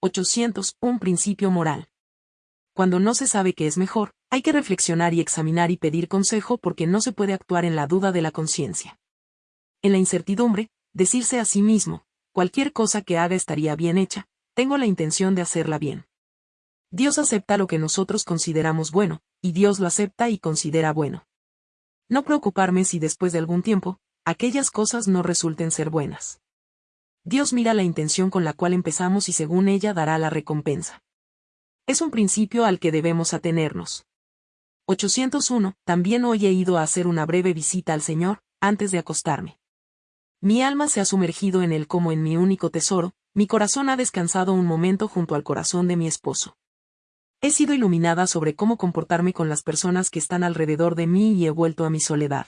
800. Un principio moral. Cuando no se sabe qué es mejor, hay que reflexionar y examinar y pedir consejo porque no se puede actuar en la duda de la conciencia. En la incertidumbre, decirse a sí mismo, cualquier cosa que haga estaría bien hecha, tengo la intención de hacerla bien. Dios acepta lo que nosotros consideramos bueno, y Dios lo acepta y considera bueno. No preocuparme si después de algún tiempo, aquellas cosas no resulten ser buenas. Dios mira la intención con la cual empezamos y según ella dará la recompensa. Es un principio al que debemos atenernos. 801. También hoy he ido a hacer una breve visita al Señor, antes de acostarme. Mi alma se ha sumergido en Él como en mi único tesoro, mi corazón ha descansado un momento junto al corazón de mi esposo. He sido iluminada sobre cómo comportarme con las personas que están alrededor de mí y he vuelto a mi soledad.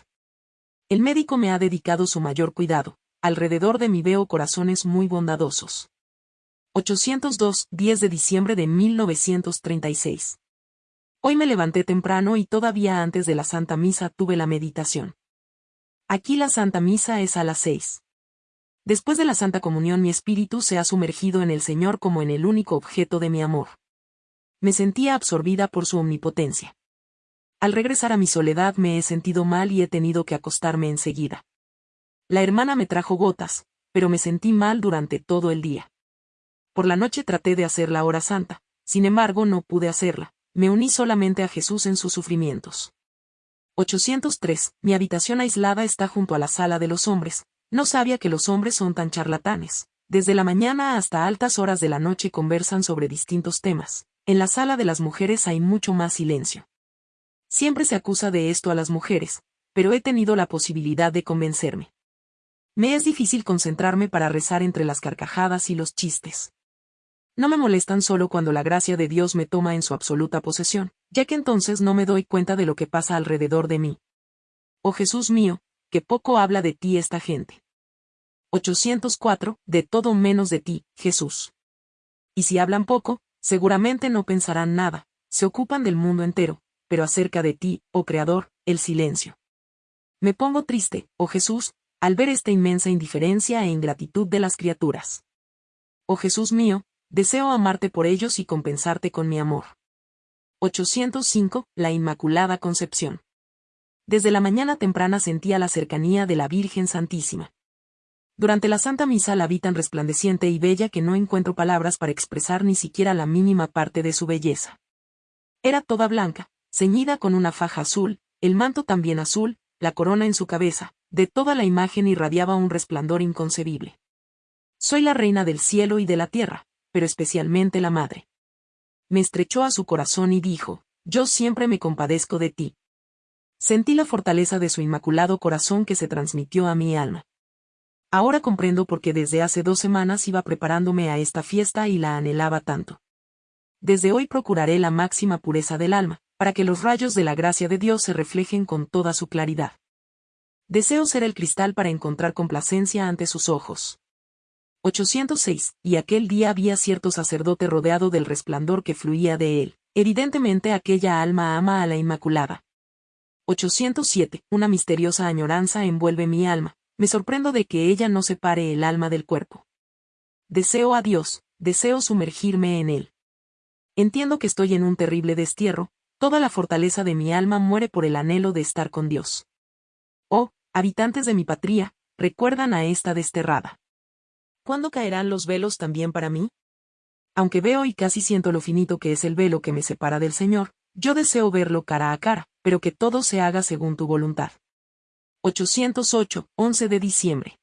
El médico me ha dedicado su mayor cuidado, alrededor de mí veo corazones muy bondadosos. 802, 10 de diciembre de 1936. Hoy me levanté temprano y todavía antes de la Santa Misa tuve la meditación. Aquí la Santa Misa es a las 6. Después de la Santa Comunión mi espíritu se ha sumergido en el Señor como en el único objeto de mi amor. Me sentía absorbida por su omnipotencia. Al regresar a mi soledad me he sentido mal y he tenido que acostarme enseguida. La hermana me trajo gotas, pero me sentí mal durante todo el día. Por la noche traté de hacer la hora santa, sin embargo no pude hacerla, me uní solamente a Jesús en sus sufrimientos. 803. Mi habitación aislada está junto a la sala de los hombres, no sabía que los hombres son tan charlatanes. Desde la mañana hasta altas horas de la noche conversan sobre distintos temas. En la sala de las mujeres hay mucho más silencio. Siempre se acusa de esto a las mujeres, pero he tenido la posibilidad de convencerme. Me es difícil concentrarme para rezar entre las carcajadas y los chistes. No me molestan solo cuando la gracia de Dios me toma en su absoluta posesión, ya que entonces no me doy cuenta de lo que pasa alrededor de mí. Oh Jesús mío, que poco habla de ti esta gente. 804, de todo menos de ti, Jesús. Y si hablan poco, seguramente no pensarán nada, se ocupan del mundo entero, pero acerca de ti, oh Creador, el silencio. Me pongo triste, oh Jesús, al ver esta inmensa indiferencia e ingratitud de las criaturas. Oh Jesús mío, deseo amarte por ellos y compensarte con mi amor. 805. La Inmaculada Concepción. Desde la mañana temprana sentía la cercanía de la Virgen Santísima. Durante la Santa Misa la vi tan resplandeciente y bella que no encuentro palabras para expresar ni siquiera la mínima parte de su belleza. Era toda blanca, ceñida con una faja azul, el manto también azul, la corona en su cabeza, de toda la imagen irradiaba un resplandor inconcebible. Soy la reina del cielo y de la tierra, pero especialmente la madre. Me estrechó a su corazón y dijo, yo siempre me compadezco de ti. Sentí la fortaleza de su inmaculado corazón que se transmitió a mi alma. Ahora comprendo por qué desde hace dos semanas iba preparándome a esta fiesta y la anhelaba tanto. Desde hoy procuraré la máxima pureza del alma, para que los rayos de la gracia de Dios se reflejen con toda su claridad. Deseo ser el cristal para encontrar complacencia ante sus ojos. 806. Y aquel día había cierto sacerdote rodeado del resplandor que fluía de él. Evidentemente aquella alma ama a la Inmaculada. 807. Una misteriosa añoranza envuelve mi alma. Me sorprendo de que ella no separe el alma del cuerpo. Deseo a Dios, deseo sumergirme en él. Entiendo que estoy en un terrible destierro, toda la fortaleza de mi alma muere por el anhelo de estar con Dios. Habitantes de mi patria, recuerdan a esta desterrada. ¿Cuándo caerán los velos también para mí? Aunque veo y casi siento lo finito que es el velo que me separa del Señor, yo deseo verlo cara a cara, pero que todo se haga según tu voluntad. 808, 11 de diciembre.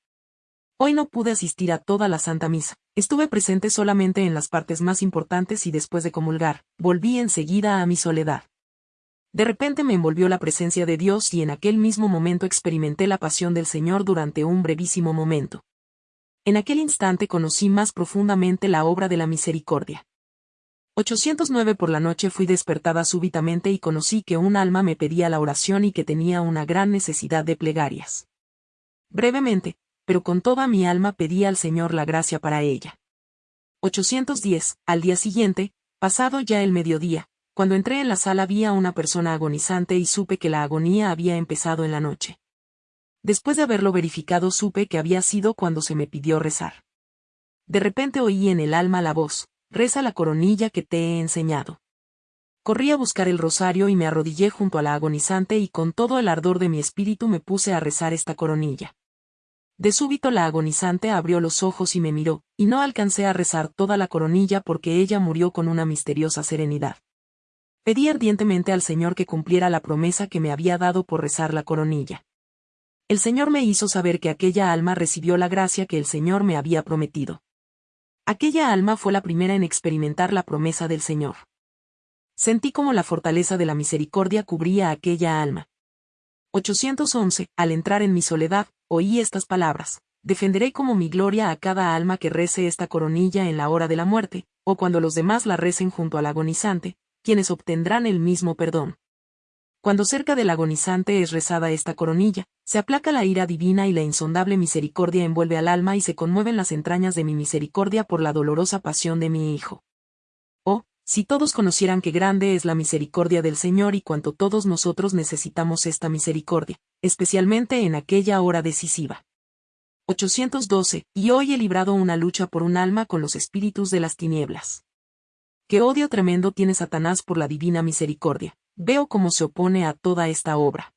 Hoy no pude asistir a toda la Santa Misa, estuve presente solamente en las partes más importantes y después de comulgar, volví enseguida a mi soledad. De repente me envolvió la presencia de Dios y en aquel mismo momento experimenté la pasión del Señor durante un brevísimo momento. En aquel instante conocí más profundamente la obra de la misericordia. 809 por la noche fui despertada súbitamente y conocí que un alma me pedía la oración y que tenía una gran necesidad de plegarias. Brevemente, pero con toda mi alma pedí al Señor la gracia para ella. 810. Al día siguiente, pasado ya el mediodía, cuando entré en la sala vi a una persona agonizante y supe que la agonía había empezado en la noche. Después de haberlo verificado supe que había sido cuando se me pidió rezar. De repente oí en el alma la voz, reza la coronilla que te he enseñado. Corrí a buscar el rosario y me arrodillé junto a la agonizante y con todo el ardor de mi espíritu me puse a rezar esta coronilla. De súbito la agonizante abrió los ojos y me miró, y no alcancé a rezar toda la coronilla porque ella murió con una misteriosa serenidad. Pedí ardientemente al Señor que cumpliera la promesa que me había dado por rezar la coronilla. El Señor me hizo saber que aquella alma recibió la gracia que el Señor me había prometido. Aquella alma fue la primera en experimentar la promesa del Señor. Sentí como la fortaleza de la misericordia cubría aquella alma. 811. Al entrar en mi soledad, oí estas palabras. Defenderé como mi gloria a cada alma que rece esta coronilla en la hora de la muerte, o cuando los demás la recen junto al agonizante, quienes obtendrán el mismo perdón. Cuando cerca del agonizante es rezada esta coronilla, se aplaca la ira divina y la insondable misericordia envuelve al alma y se conmueven las entrañas de mi misericordia por la dolorosa pasión de mi Hijo. Oh, si todos conocieran qué grande es la misericordia del Señor y cuánto todos nosotros necesitamos esta misericordia, especialmente en aquella hora decisiva. 812. Y hoy he librado una lucha por un alma con los espíritus de las tinieblas. Qué odio tremendo tiene Satanás por la divina misericordia, veo cómo se opone a toda esta obra.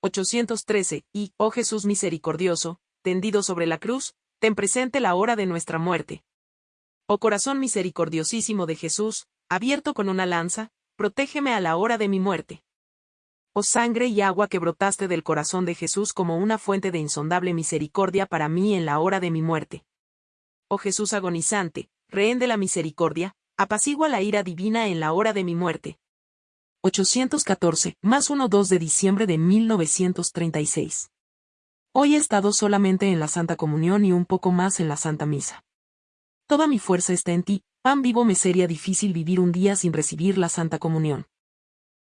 813. Y, oh Jesús misericordioso, tendido sobre la cruz, ten presente la hora de nuestra muerte. Oh corazón misericordiosísimo de Jesús, abierto con una lanza, protégeme a la hora de mi muerte. Oh sangre y agua que brotaste del corazón de Jesús como una fuente de insondable misericordia para mí en la hora de mi muerte. Oh Jesús agonizante, rehén de la misericordia, apacigua la ira divina en la hora de mi muerte. 814, más 1-2 de diciembre de 1936. Hoy he estado solamente en la Santa Comunión y un poco más en la Santa Misa. Toda mi fuerza está en ti, pan vivo me sería difícil vivir un día sin recibir la Santa Comunión.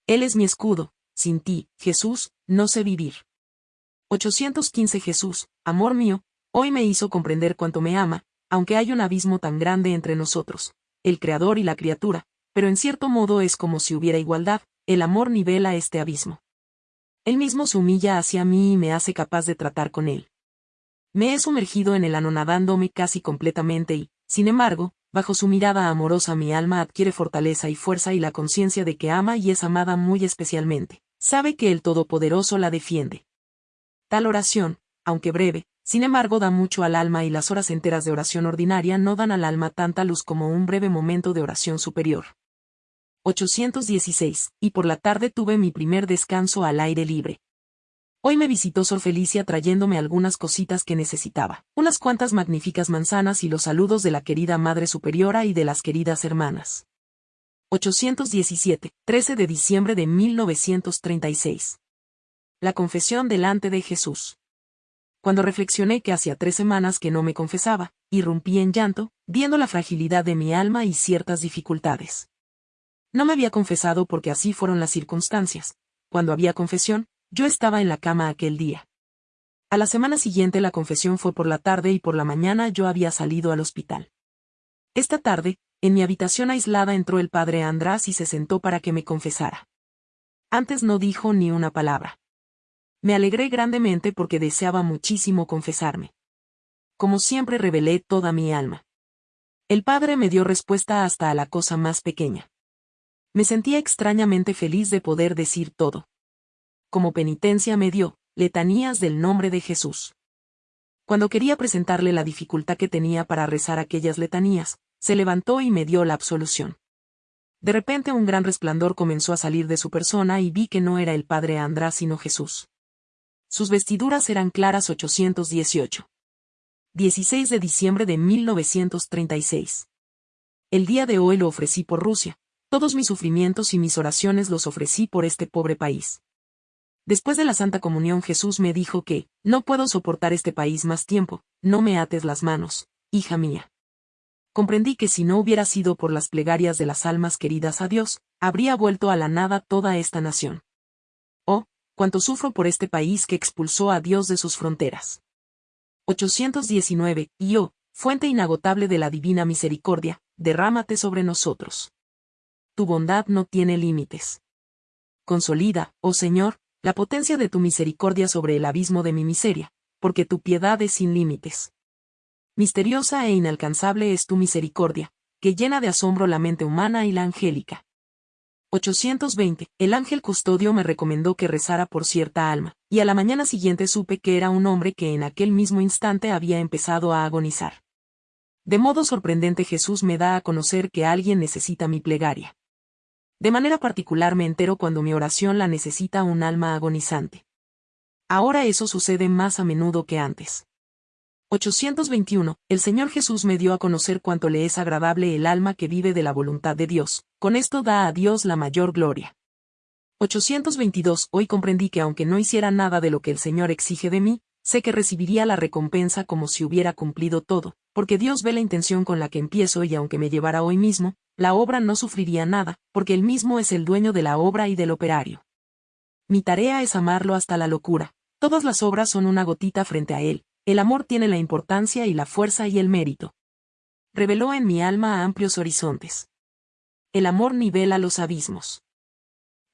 Él es mi escudo, sin ti, Jesús, no sé vivir. 815 Jesús, amor mío, hoy me hizo comprender cuánto me ama, aunque hay un abismo tan grande entre nosotros, el Creador y la criatura, pero en cierto modo es como si hubiera igualdad, el amor nivela este abismo. Él mismo se humilla hacia mí y me hace capaz de tratar con él. Me he sumergido en él anonadándome casi completamente y, sin embargo, bajo su mirada amorosa mi alma adquiere fortaleza y fuerza y la conciencia de que ama y es amada muy especialmente. Sabe que el Todopoderoso la defiende. Tal oración, aunque breve, sin embargo da mucho al alma y las horas enteras de oración ordinaria no dan al alma tanta luz como un breve momento de oración superior. 816, y por la tarde tuve mi primer descanso al aire libre. Hoy me visitó Sor Felicia trayéndome algunas cositas que necesitaba, unas cuantas magníficas manzanas y los saludos de la querida Madre Superiora y de las queridas hermanas. 817, 13 de diciembre de 1936. La confesión delante de Jesús. Cuando reflexioné que hacía tres semanas que no me confesaba, irrumpí en llanto, viendo la fragilidad de mi alma y ciertas dificultades. No me había confesado porque así fueron las circunstancias. Cuando había confesión, yo estaba en la cama aquel día. A la semana siguiente la confesión fue por la tarde y por la mañana yo había salido al hospital. Esta tarde, en mi habitación aislada entró el padre András y se sentó para que me confesara. Antes no dijo ni una palabra. Me alegré grandemente porque deseaba muchísimo confesarme. Como siempre revelé toda mi alma. El padre me dio respuesta hasta a la cosa más pequeña. Me sentía extrañamente feliz de poder decir todo. Como penitencia me dio, letanías del nombre de Jesús. Cuando quería presentarle la dificultad que tenía para rezar aquellas letanías, se levantó y me dio la absolución. De repente un gran resplandor comenzó a salir de su persona y vi que no era el padre András sino Jesús. Sus vestiduras eran claras 818. 16 de diciembre de 1936. El día de hoy lo ofrecí por Rusia, todos mis sufrimientos y mis oraciones los ofrecí por este pobre país. Después de la Santa Comunión Jesús me dijo que, no puedo soportar este país más tiempo, no me ates las manos, hija mía. Comprendí que si no hubiera sido por las plegarias de las almas queridas a Dios, habría vuelto a la nada toda esta nación. Cuánto sufro por este país que expulsó a Dios de sus fronteras. 819, y oh, fuente inagotable de la divina misericordia, derrámate sobre nosotros tu bondad no tiene límites. Consolida, oh Señor, la potencia de tu misericordia sobre el abismo de mi miseria, porque tu piedad es sin límites. Misteriosa e inalcanzable es tu misericordia, que llena de asombro la mente humana y la angélica. 820. El ángel custodio me recomendó que rezara por cierta alma, y a la mañana siguiente supe que era un hombre que en aquel mismo instante había empezado a agonizar. De modo sorprendente Jesús me da a conocer que alguien necesita mi plegaria. De manera particular me entero cuando mi oración la necesita un alma agonizante. Ahora eso sucede más a menudo que antes. 821. El Señor Jesús me dio a conocer cuánto le es agradable el alma que vive de la voluntad de Dios, con esto da a Dios la mayor gloria. 822. Hoy comprendí que aunque no hiciera nada de lo que el Señor exige de mí, sé que recibiría la recompensa como si hubiera cumplido todo, porque Dios ve la intención con la que empiezo y aunque me llevara hoy mismo, la obra no sufriría nada, porque Él mismo es el dueño de la obra y del operario. Mi tarea es amarlo hasta la locura. Todas las obras son una gotita frente a Él, el amor tiene la importancia y la fuerza y el mérito. Reveló en mi alma amplios horizontes. El amor nivela los abismos.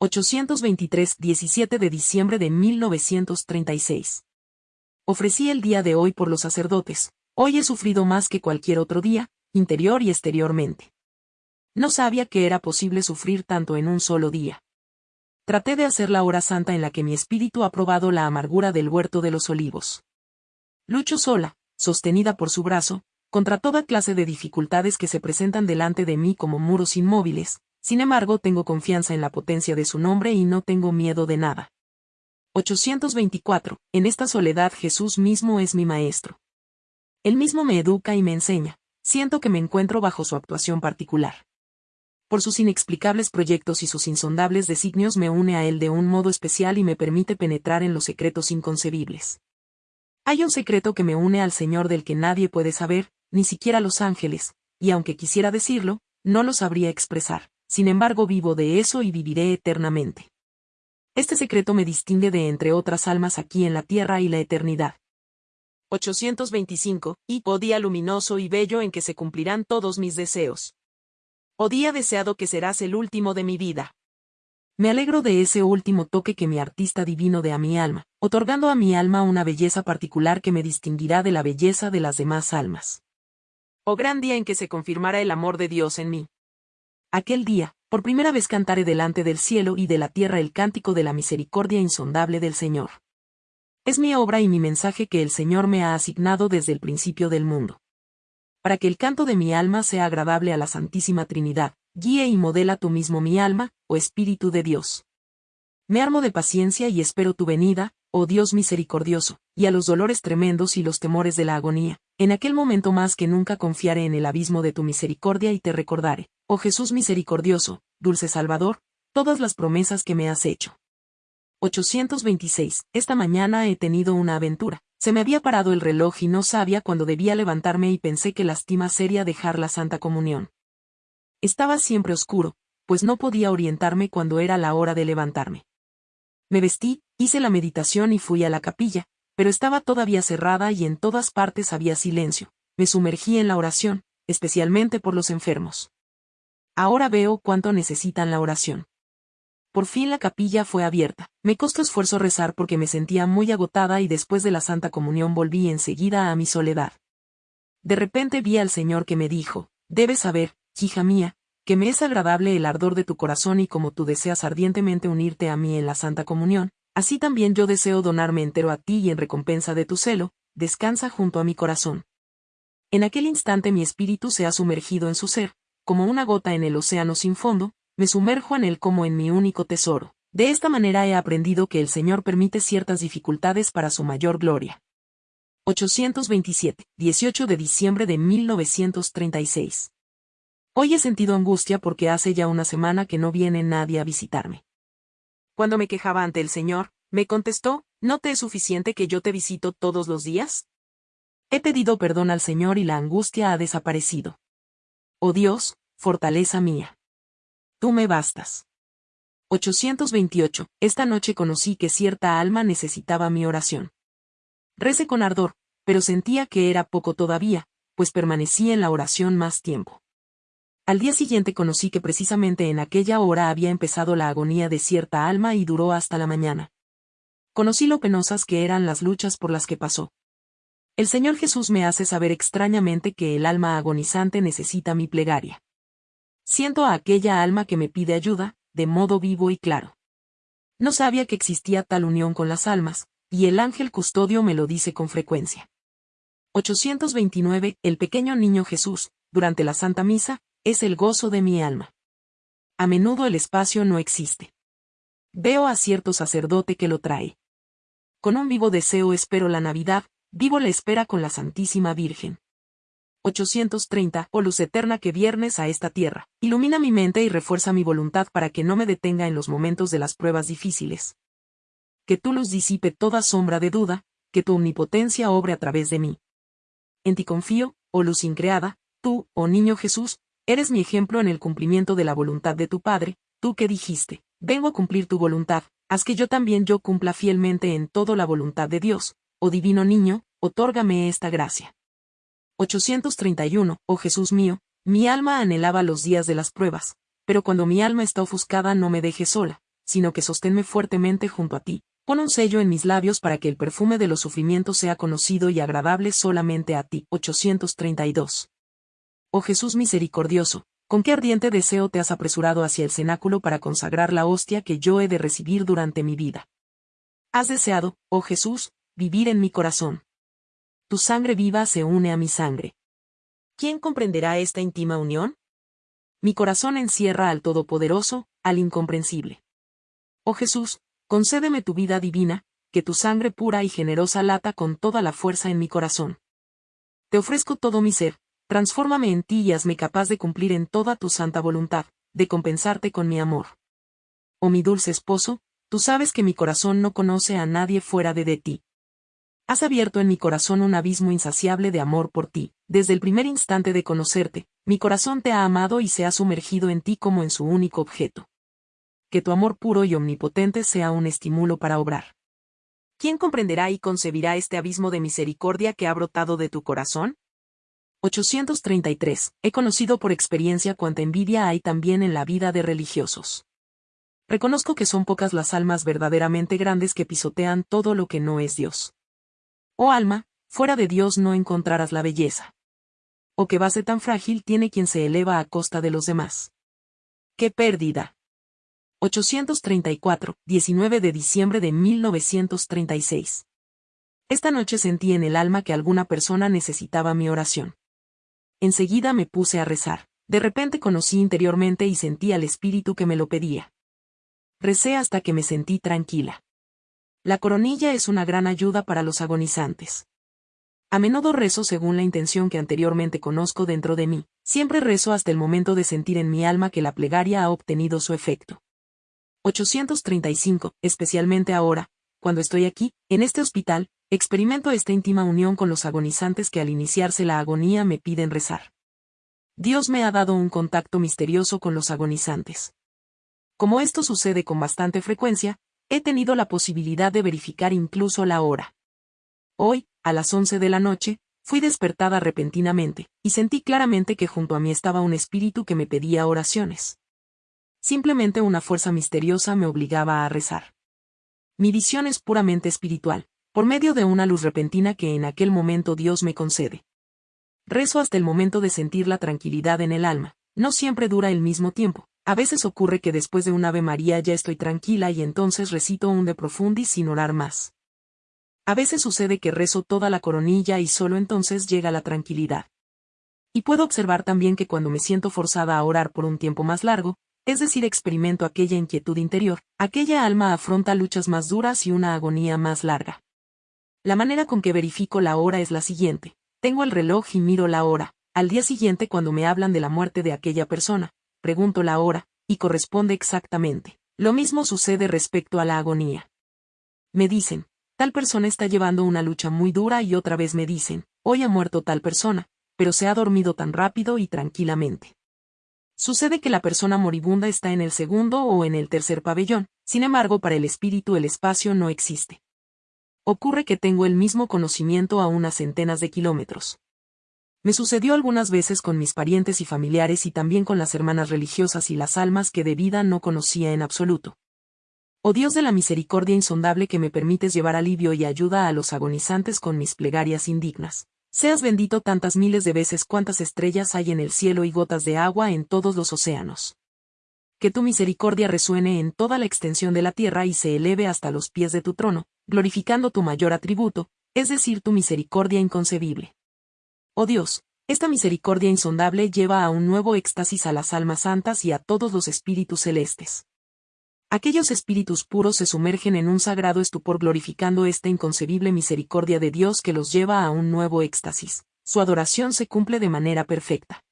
823, 17 de diciembre de 1936. Ofrecí el día de hoy por los sacerdotes, hoy he sufrido más que cualquier otro día, interior y exteriormente. No sabía que era posible sufrir tanto en un solo día. Traté de hacer la hora santa en la que mi espíritu ha probado la amargura del huerto de los olivos. Lucho sola, sostenida por su brazo, contra toda clase de dificultades que se presentan delante de mí como muros inmóviles, sin embargo tengo confianza en la potencia de su nombre y no tengo miedo de nada. 824. En esta soledad Jesús mismo es mi maestro. Él mismo me educa y me enseña, siento que me encuentro bajo su actuación particular. Por sus inexplicables proyectos y sus insondables designios me une a él de un modo especial y me permite penetrar en los secretos inconcebibles. Hay un secreto que me une al Señor del que nadie puede saber, ni siquiera los ángeles, y aunque quisiera decirlo, no lo sabría expresar. Sin embargo vivo de eso y viviré eternamente. Este secreto me distingue de entre otras almas aquí en la tierra y la eternidad. 825, y oh día luminoso y bello en que se cumplirán todos mis deseos. Oh día deseado que serás el último de mi vida. Me alegro de ese último toque que mi artista divino de a mi alma, otorgando a mi alma una belleza particular que me distinguirá de la belleza de las demás almas. Oh gran día en que se confirmará el amor de Dios en mí. Aquel día, por primera vez cantaré delante del cielo y de la tierra el cántico de la misericordia insondable del Señor. Es mi obra y mi mensaje que el Señor me ha asignado desde el principio del mundo. Para que el canto de mi alma sea agradable a la Santísima Trinidad, guíe y modela tú mismo mi alma, oh Espíritu de Dios. Me armo de paciencia y espero tu venida, oh Dios misericordioso, y a los dolores tremendos y los temores de la agonía, en aquel momento más que nunca confiaré en el abismo de tu misericordia y te recordaré, oh Jesús misericordioso, dulce Salvador, todas las promesas que me has hecho. 826. Esta mañana he tenido una aventura. Se me había parado el reloj y no sabía cuándo debía levantarme y pensé que lastima seria dejar la Santa Comunión. Estaba siempre oscuro, pues no podía orientarme cuando era la hora de levantarme. Me vestí, hice la meditación y fui a la capilla, pero estaba todavía cerrada y en todas partes había silencio. Me sumergí en la oración, especialmente por los enfermos. Ahora veo cuánto necesitan la oración. Por fin la capilla fue abierta. Me costó esfuerzo rezar porque me sentía muy agotada y después de la Santa Comunión volví enseguida a mi soledad. De repente vi al Señor que me dijo, debes saber, hija mía, que me es agradable el ardor de tu corazón y como tú deseas ardientemente unirte a mí en la Santa Comunión, así también yo deseo donarme entero a ti y en recompensa de tu celo, descansa junto a mi corazón. En aquel instante mi espíritu se ha sumergido en su ser, como una gota en el océano sin fondo, me sumerjo en él como en mi único tesoro. De esta manera he aprendido que el Señor permite ciertas dificultades para su mayor gloria. 827, 18 de diciembre de 1936. Hoy he sentido angustia porque hace ya una semana que no viene nadie a visitarme. Cuando me quejaba ante el Señor, me contestó, ¿no te es suficiente que yo te visito todos los días? He pedido perdón al Señor y la angustia ha desaparecido. Oh Dios, fortaleza mía. Tú me bastas. 828. Esta noche conocí que cierta alma necesitaba mi oración. Recé con ardor, pero sentía que era poco todavía, pues permanecí en la oración más tiempo. Al día siguiente conocí que precisamente en aquella hora había empezado la agonía de cierta alma y duró hasta la mañana. Conocí lo penosas que eran las luchas por las que pasó. El Señor Jesús me hace saber extrañamente que el alma agonizante necesita mi plegaria. Siento a aquella alma que me pide ayuda, de modo vivo y claro. No sabía que existía tal unión con las almas, y el ángel custodio me lo dice con frecuencia. 829. El pequeño niño Jesús, durante la Santa Misa, es el gozo de mi alma. A menudo el espacio no existe. Veo a cierto sacerdote que lo trae. Con un vivo deseo espero la Navidad, vivo la espera con la Santísima Virgen. 830. Oh luz eterna que viernes a esta tierra, ilumina mi mente y refuerza mi voluntad para que no me detenga en los momentos de las pruebas difíciles. Que tu luz disipe toda sombra de duda, que tu omnipotencia obre a través de mí. En ti confío, oh luz increada, tú, oh niño Jesús, eres mi ejemplo en el cumplimiento de la voluntad de tu Padre, tú que dijiste, vengo a cumplir tu voluntad, haz que yo también yo cumpla fielmente en todo la voluntad de Dios, oh divino niño, otórgame esta gracia. 831, oh Jesús mío, mi alma anhelaba los días de las pruebas, pero cuando mi alma está ofuscada no me dejes sola, sino que sosténme fuertemente junto a ti, pon un sello en mis labios para que el perfume de los sufrimientos sea conocido y agradable solamente a ti. 832. Oh Jesús misericordioso, con qué ardiente deseo te has apresurado hacia el cenáculo para consagrar la hostia que yo he de recibir durante mi vida. Has deseado, oh Jesús, vivir en mi corazón tu sangre viva se une a mi sangre. ¿Quién comprenderá esta íntima unión? Mi corazón encierra al Todopoderoso, al incomprensible. Oh Jesús, concédeme tu vida divina, que tu sangre pura y generosa lata con toda la fuerza en mi corazón. Te ofrezco todo mi ser, transfórmame en ti y hazme capaz de cumplir en toda tu santa voluntad, de compensarte con mi amor. Oh mi dulce esposo, tú sabes que mi corazón no conoce a nadie fuera de, de ti. Has abierto en mi corazón un abismo insaciable de amor por ti. Desde el primer instante de conocerte, mi corazón te ha amado y se ha sumergido en ti como en su único objeto. Que tu amor puro y omnipotente sea un estímulo para obrar. ¿Quién comprenderá y concebirá este abismo de misericordia que ha brotado de tu corazón? 833. He conocido por experiencia cuánta envidia hay también en la vida de religiosos. Reconozco que son pocas las almas verdaderamente grandes que pisotean todo lo que no es Dios. Oh alma, fuera de Dios no encontrarás la belleza. O qué base tan frágil tiene quien se eleva a costa de los demás. ¡Qué pérdida! 834, 19 de diciembre de 1936. Esta noche sentí en el alma que alguna persona necesitaba mi oración. Enseguida me puse a rezar. De repente conocí interiormente y sentí al espíritu que me lo pedía. Recé hasta que me sentí tranquila. La coronilla es una gran ayuda para los agonizantes. A menudo rezo según la intención que anteriormente conozco dentro de mí, siempre rezo hasta el momento de sentir en mi alma que la plegaria ha obtenido su efecto. 835, especialmente ahora, cuando estoy aquí, en este hospital, experimento esta íntima unión con los agonizantes que al iniciarse la agonía me piden rezar. Dios me ha dado un contacto misterioso con los agonizantes. Como esto sucede con bastante frecuencia, he tenido la posibilidad de verificar incluso la hora. Hoy, a las once de la noche, fui despertada repentinamente, y sentí claramente que junto a mí estaba un espíritu que me pedía oraciones. Simplemente una fuerza misteriosa me obligaba a rezar. Mi visión es puramente espiritual, por medio de una luz repentina que en aquel momento Dios me concede. Rezo hasta el momento de sentir la tranquilidad en el alma, no siempre dura el mismo tiempo, a veces ocurre que después de un Ave María ya estoy tranquila y entonces recito un de profundis sin orar más. A veces sucede que rezo toda la coronilla y solo entonces llega la tranquilidad. Y puedo observar también que cuando me siento forzada a orar por un tiempo más largo, es decir, experimento aquella inquietud interior, aquella alma afronta luchas más duras y una agonía más larga. La manera con que verifico la hora es la siguiente. Tengo el reloj y miro la hora. Al día siguiente cuando me hablan de la muerte de aquella persona, pregunto la hora, y corresponde exactamente. Lo mismo sucede respecto a la agonía. Me dicen, tal persona está llevando una lucha muy dura y otra vez me dicen, hoy ha muerto tal persona, pero se ha dormido tan rápido y tranquilamente. Sucede que la persona moribunda está en el segundo o en el tercer pabellón, sin embargo para el espíritu el espacio no existe. Ocurre que tengo el mismo conocimiento a unas centenas de kilómetros. Me sucedió algunas veces con mis parientes y familiares y también con las hermanas religiosas y las almas que de vida no conocía en absoluto. Oh Dios de la misericordia insondable que me permites llevar alivio y ayuda a los agonizantes con mis plegarias indignas. Seas bendito tantas miles de veces cuantas estrellas hay en el cielo y gotas de agua en todos los océanos. Que tu misericordia resuene en toda la extensión de la tierra y se eleve hasta los pies de tu trono, glorificando tu mayor atributo, es decir, tu misericordia inconcebible. Oh Dios, esta misericordia insondable lleva a un nuevo éxtasis a las almas santas y a todos los espíritus celestes. Aquellos espíritus puros se sumergen en un sagrado estupor glorificando esta inconcebible misericordia de Dios que los lleva a un nuevo éxtasis. Su adoración se cumple de manera perfecta.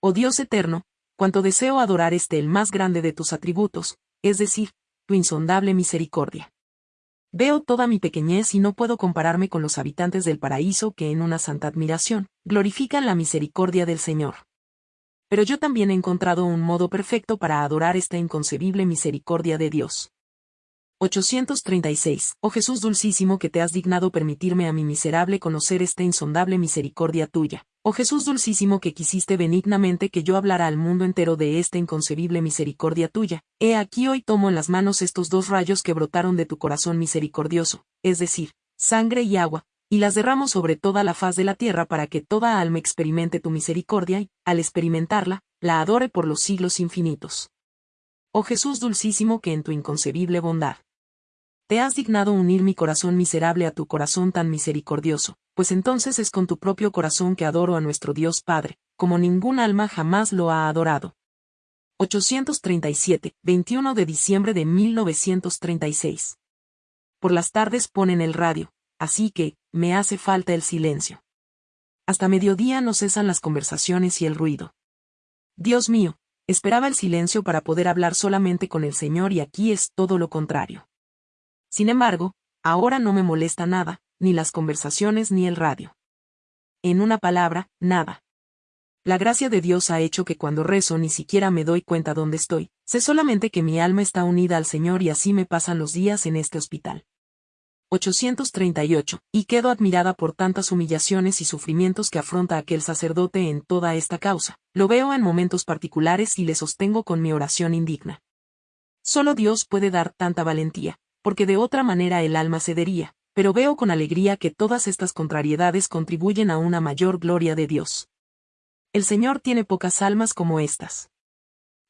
Oh Dios eterno, cuanto deseo adorar este el más grande de tus atributos, es decir, tu insondable misericordia. Veo toda mi pequeñez y no puedo compararme con los habitantes del paraíso que en una santa admiración, glorifican la misericordia del Señor pero yo también he encontrado un modo perfecto para adorar esta inconcebible misericordia de Dios. 836. Oh Jesús dulcísimo que te has dignado permitirme a mi miserable conocer esta insondable misericordia tuya. Oh Jesús dulcísimo que quisiste benignamente que yo hablara al mundo entero de esta inconcebible misericordia tuya. He aquí hoy tomo en las manos estos dos rayos que brotaron de tu corazón misericordioso, es decir, sangre y agua, y las derramo sobre toda la faz de la tierra para que toda alma experimente tu misericordia y, al experimentarla, la adore por los siglos infinitos. Oh Jesús dulcísimo que en tu inconcebible bondad te has dignado unir mi corazón miserable a tu corazón tan misericordioso, pues entonces es con tu propio corazón que adoro a nuestro Dios Padre, como ningún alma jamás lo ha adorado. 837, 21 de diciembre de 1936. Por las tardes ponen el radio, así que, me hace falta el silencio. Hasta mediodía no cesan las conversaciones y el ruido. Dios mío, esperaba el silencio para poder hablar solamente con el Señor y aquí es todo lo contrario. Sin embargo, ahora no me molesta nada, ni las conversaciones ni el radio. En una palabra, nada. La gracia de Dios ha hecho que cuando rezo ni siquiera me doy cuenta dónde estoy, sé solamente que mi alma está unida al Señor y así me pasan los días en este hospital. 838, y quedo admirada por tantas humillaciones y sufrimientos que afronta aquel sacerdote en toda esta causa. Lo veo en momentos particulares y le sostengo con mi oración indigna. Solo Dios puede dar tanta valentía, porque de otra manera el alma cedería, pero veo con alegría que todas estas contrariedades contribuyen a una mayor gloria de Dios. El Señor tiene pocas almas como estas.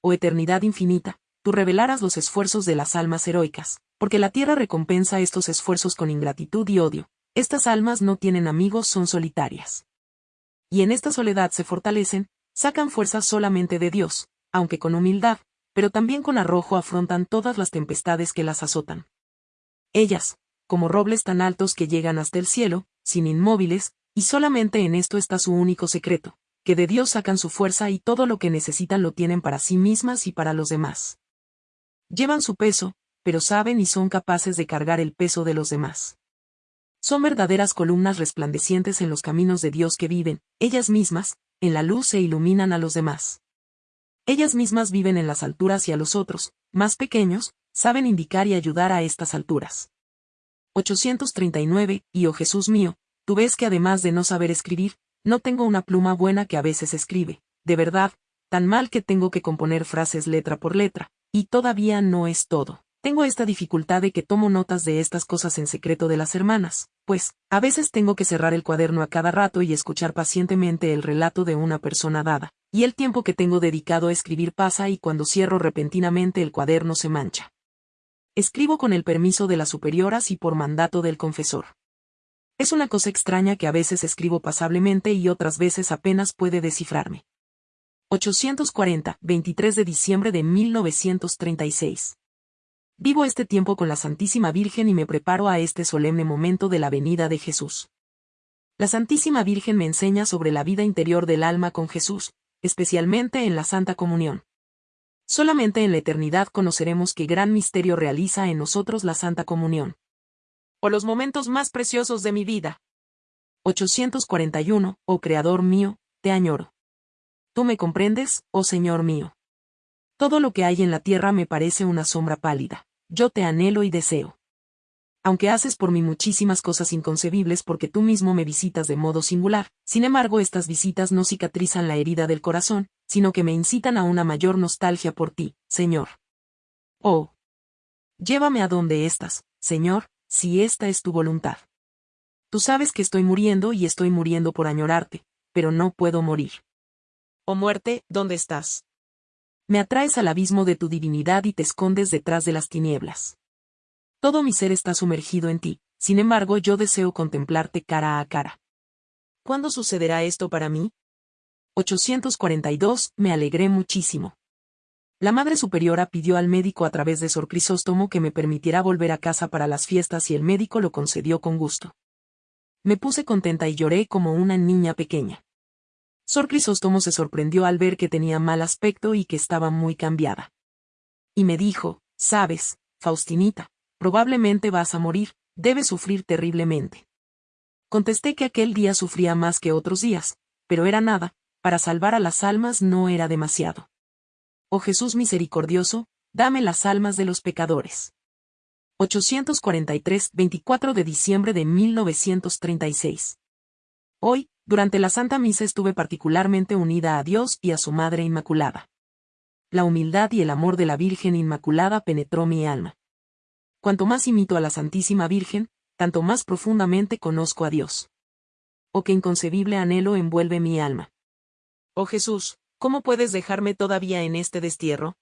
Oh eternidad infinita, tú revelaras los esfuerzos de las almas heroicas, porque la tierra recompensa estos esfuerzos con ingratitud y odio. Estas almas no tienen amigos, son solitarias. Y en esta soledad se fortalecen, sacan fuerzas solamente de Dios, aunque con humildad, pero también con arrojo afrontan todas las tempestades que las azotan. Ellas, como robles tan altos que llegan hasta el cielo, sin inmóviles, y solamente en esto está su único secreto, que de Dios sacan su fuerza y todo lo que necesitan lo tienen para sí mismas y para los demás. Llevan su peso, pero saben y son capaces de cargar el peso de los demás. Son verdaderas columnas resplandecientes en los caminos de Dios que viven, ellas mismas, en la luz se iluminan a los demás. Ellas mismas viven en las alturas y a los otros, más pequeños, saben indicar y ayudar a estas alturas. 839, y oh Jesús mío, tú ves que además de no saber escribir, no tengo una pluma buena que a veces escribe, de verdad, tan mal que tengo que componer frases letra por letra, y todavía no es todo. Tengo esta dificultad de que tomo notas de estas cosas en secreto de las hermanas, pues, a veces tengo que cerrar el cuaderno a cada rato y escuchar pacientemente el relato de una persona dada, y el tiempo que tengo dedicado a escribir pasa y cuando cierro repentinamente el cuaderno se mancha. Escribo con el permiso de las superioras y por mandato del confesor. Es una cosa extraña que a veces escribo pasablemente y otras veces apenas puede descifrarme. 840, 23 de diciembre de 1936. Vivo este tiempo con la Santísima Virgen y me preparo a este solemne momento de la venida de Jesús. La Santísima Virgen me enseña sobre la vida interior del alma con Jesús, especialmente en la Santa Comunión. Solamente en la eternidad conoceremos qué gran misterio realiza en nosotros la Santa Comunión. O los momentos más preciosos de mi vida. 841, oh Creador mío, te añoro. Tú me comprendes, oh Señor mío. Todo lo que hay en la tierra me parece una sombra pálida yo te anhelo y deseo. Aunque haces por mí muchísimas cosas inconcebibles porque tú mismo me visitas de modo singular, sin embargo estas visitas no cicatrizan la herida del corazón, sino que me incitan a una mayor nostalgia por ti, Señor. Oh. Llévame a donde estás, Señor, si esta es tu voluntad. Tú sabes que estoy muriendo y estoy muriendo por añorarte, pero no puedo morir. Oh muerte, ¿dónde estás? Me atraes al abismo de tu divinidad y te escondes detrás de las tinieblas. Todo mi ser está sumergido en ti, sin embargo yo deseo contemplarte cara a cara. ¿Cuándo sucederá esto para mí? 842, me alegré muchísimo. La Madre Superiora pidió al médico a través de Sor Crisóstomo que me permitiera volver a casa para las fiestas y el médico lo concedió con gusto. Me puse contenta y lloré como una niña pequeña. Sor Crisóstomo se sorprendió al ver que tenía mal aspecto y que estaba muy cambiada. Y me dijo, sabes, Faustinita, probablemente vas a morir, debes sufrir terriblemente. Contesté que aquel día sufría más que otros días, pero era nada, para salvar a las almas no era demasiado. Oh Jesús misericordioso, dame las almas de los pecadores. 843, 24 de diciembre de 1936. Hoy, durante la Santa Misa estuve particularmente unida a Dios y a su Madre Inmaculada. La humildad y el amor de la Virgen Inmaculada penetró mi alma. Cuanto más imito a la Santísima Virgen, tanto más profundamente conozco a Dios. Oh qué inconcebible anhelo envuelve mi alma. Oh Jesús, ¿cómo puedes dejarme todavía en este destierro?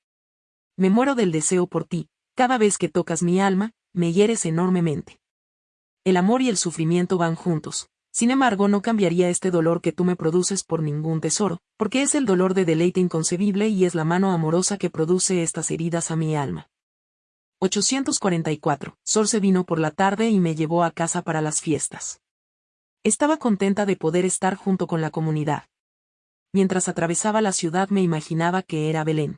Me muero del deseo por ti, cada vez que tocas mi alma, me hieres enormemente. El amor y el sufrimiento van juntos, sin embargo no cambiaría este dolor que tú me produces por ningún tesoro, porque es el dolor de deleite inconcebible y es la mano amorosa que produce estas heridas a mi alma. 844. Sol se vino por la tarde y me llevó a casa para las fiestas. Estaba contenta de poder estar junto con la comunidad mientras atravesaba la ciudad me imaginaba que era Belén.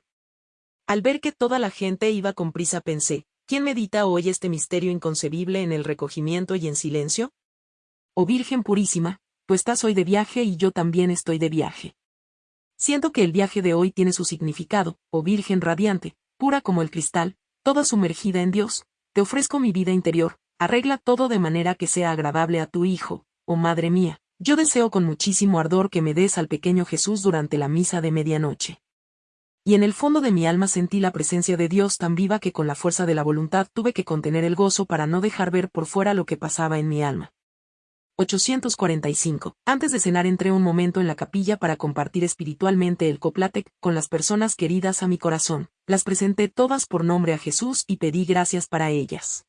Al ver que toda la gente iba con prisa pensé, ¿quién medita hoy este misterio inconcebible en el recogimiento y en silencio? Oh Virgen purísima, tú estás hoy de viaje y yo también estoy de viaje. Siento que el viaje de hoy tiene su significado, oh Virgen radiante, pura como el cristal, toda sumergida en Dios, te ofrezco mi vida interior, arregla todo de manera que sea agradable a tu Hijo, oh Madre mía, yo deseo con muchísimo ardor que me des al pequeño Jesús durante la misa de medianoche. Y en el fondo de mi alma sentí la presencia de Dios tan viva que con la fuerza de la voluntad tuve que contener el gozo para no dejar ver por fuera lo que pasaba en mi alma. 845. Antes de cenar entré un momento en la capilla para compartir espiritualmente el coplatec con las personas queridas a mi corazón. Las presenté todas por nombre a Jesús y pedí gracias para ellas.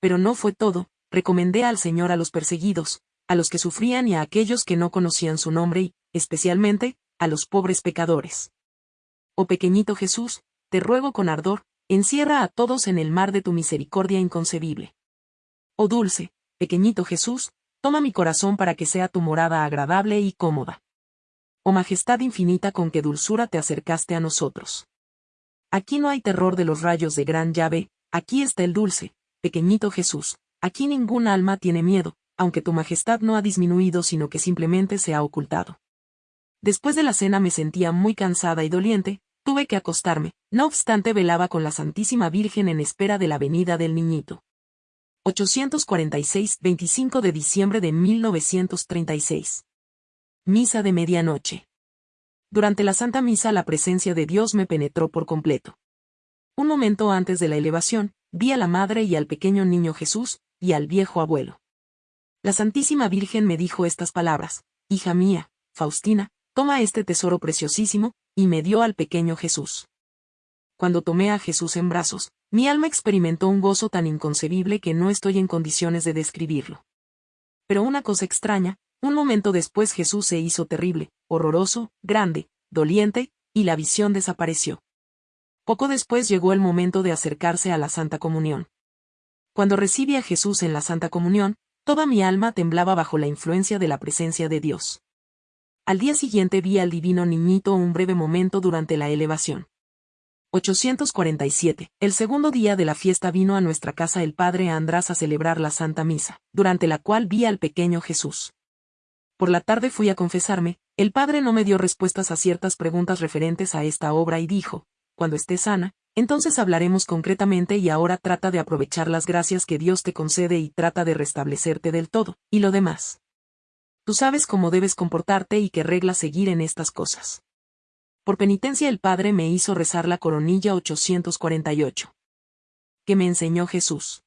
Pero no fue todo, recomendé al Señor a los perseguidos, a los que sufrían y a aquellos que no conocían su nombre y, especialmente, a los pobres pecadores. Oh pequeñito Jesús, te ruego con ardor, encierra a todos en el mar de tu misericordia inconcebible. Oh dulce, pequeñito Jesús, toma mi corazón para que sea tu morada agradable y cómoda. Oh majestad infinita con que dulzura te acercaste a nosotros. Aquí no hay terror de los rayos de gran llave, aquí está el dulce, pequeñito Jesús, aquí ningún alma tiene miedo, aunque tu majestad no ha disminuido sino que simplemente se ha ocultado. Después de la cena me sentía muy cansada y doliente, tuve que acostarme, no obstante velaba con la Santísima Virgen en espera de la venida del niñito. 846, 25 de diciembre de 1936. Misa de medianoche. Durante la Santa Misa la presencia de Dios me penetró por completo. Un momento antes de la elevación, vi a la Madre y al pequeño niño Jesús, y al viejo abuelo. La Santísima Virgen me dijo estas palabras, Hija mía, Faustina, toma este tesoro preciosísimo, y me dio al pequeño Jesús. Cuando tomé a Jesús en brazos, mi alma experimentó un gozo tan inconcebible que no estoy en condiciones de describirlo. Pero una cosa extraña, un momento después Jesús se hizo terrible, horroroso, grande, doliente, y la visión desapareció. Poco después llegó el momento de acercarse a la Santa Comunión. Cuando recibí a Jesús en la Santa Comunión, Toda mi alma temblaba bajo la influencia de la presencia de Dios. Al día siguiente vi al divino niñito un breve momento durante la elevación. 847. El segundo día de la fiesta vino a nuestra casa el padre András a celebrar la Santa Misa, durante la cual vi al pequeño Jesús. Por la tarde fui a confesarme, el padre no me dio respuestas a ciertas preguntas referentes a esta obra y dijo, cuando esté sana, entonces hablaremos concretamente y ahora trata de aprovechar las gracias que Dios te concede y trata de restablecerte del todo, y lo demás. Tú sabes cómo debes comportarte y qué reglas seguir en estas cosas. Por penitencia el Padre me hizo rezar la coronilla 848. Que me enseñó Jesús.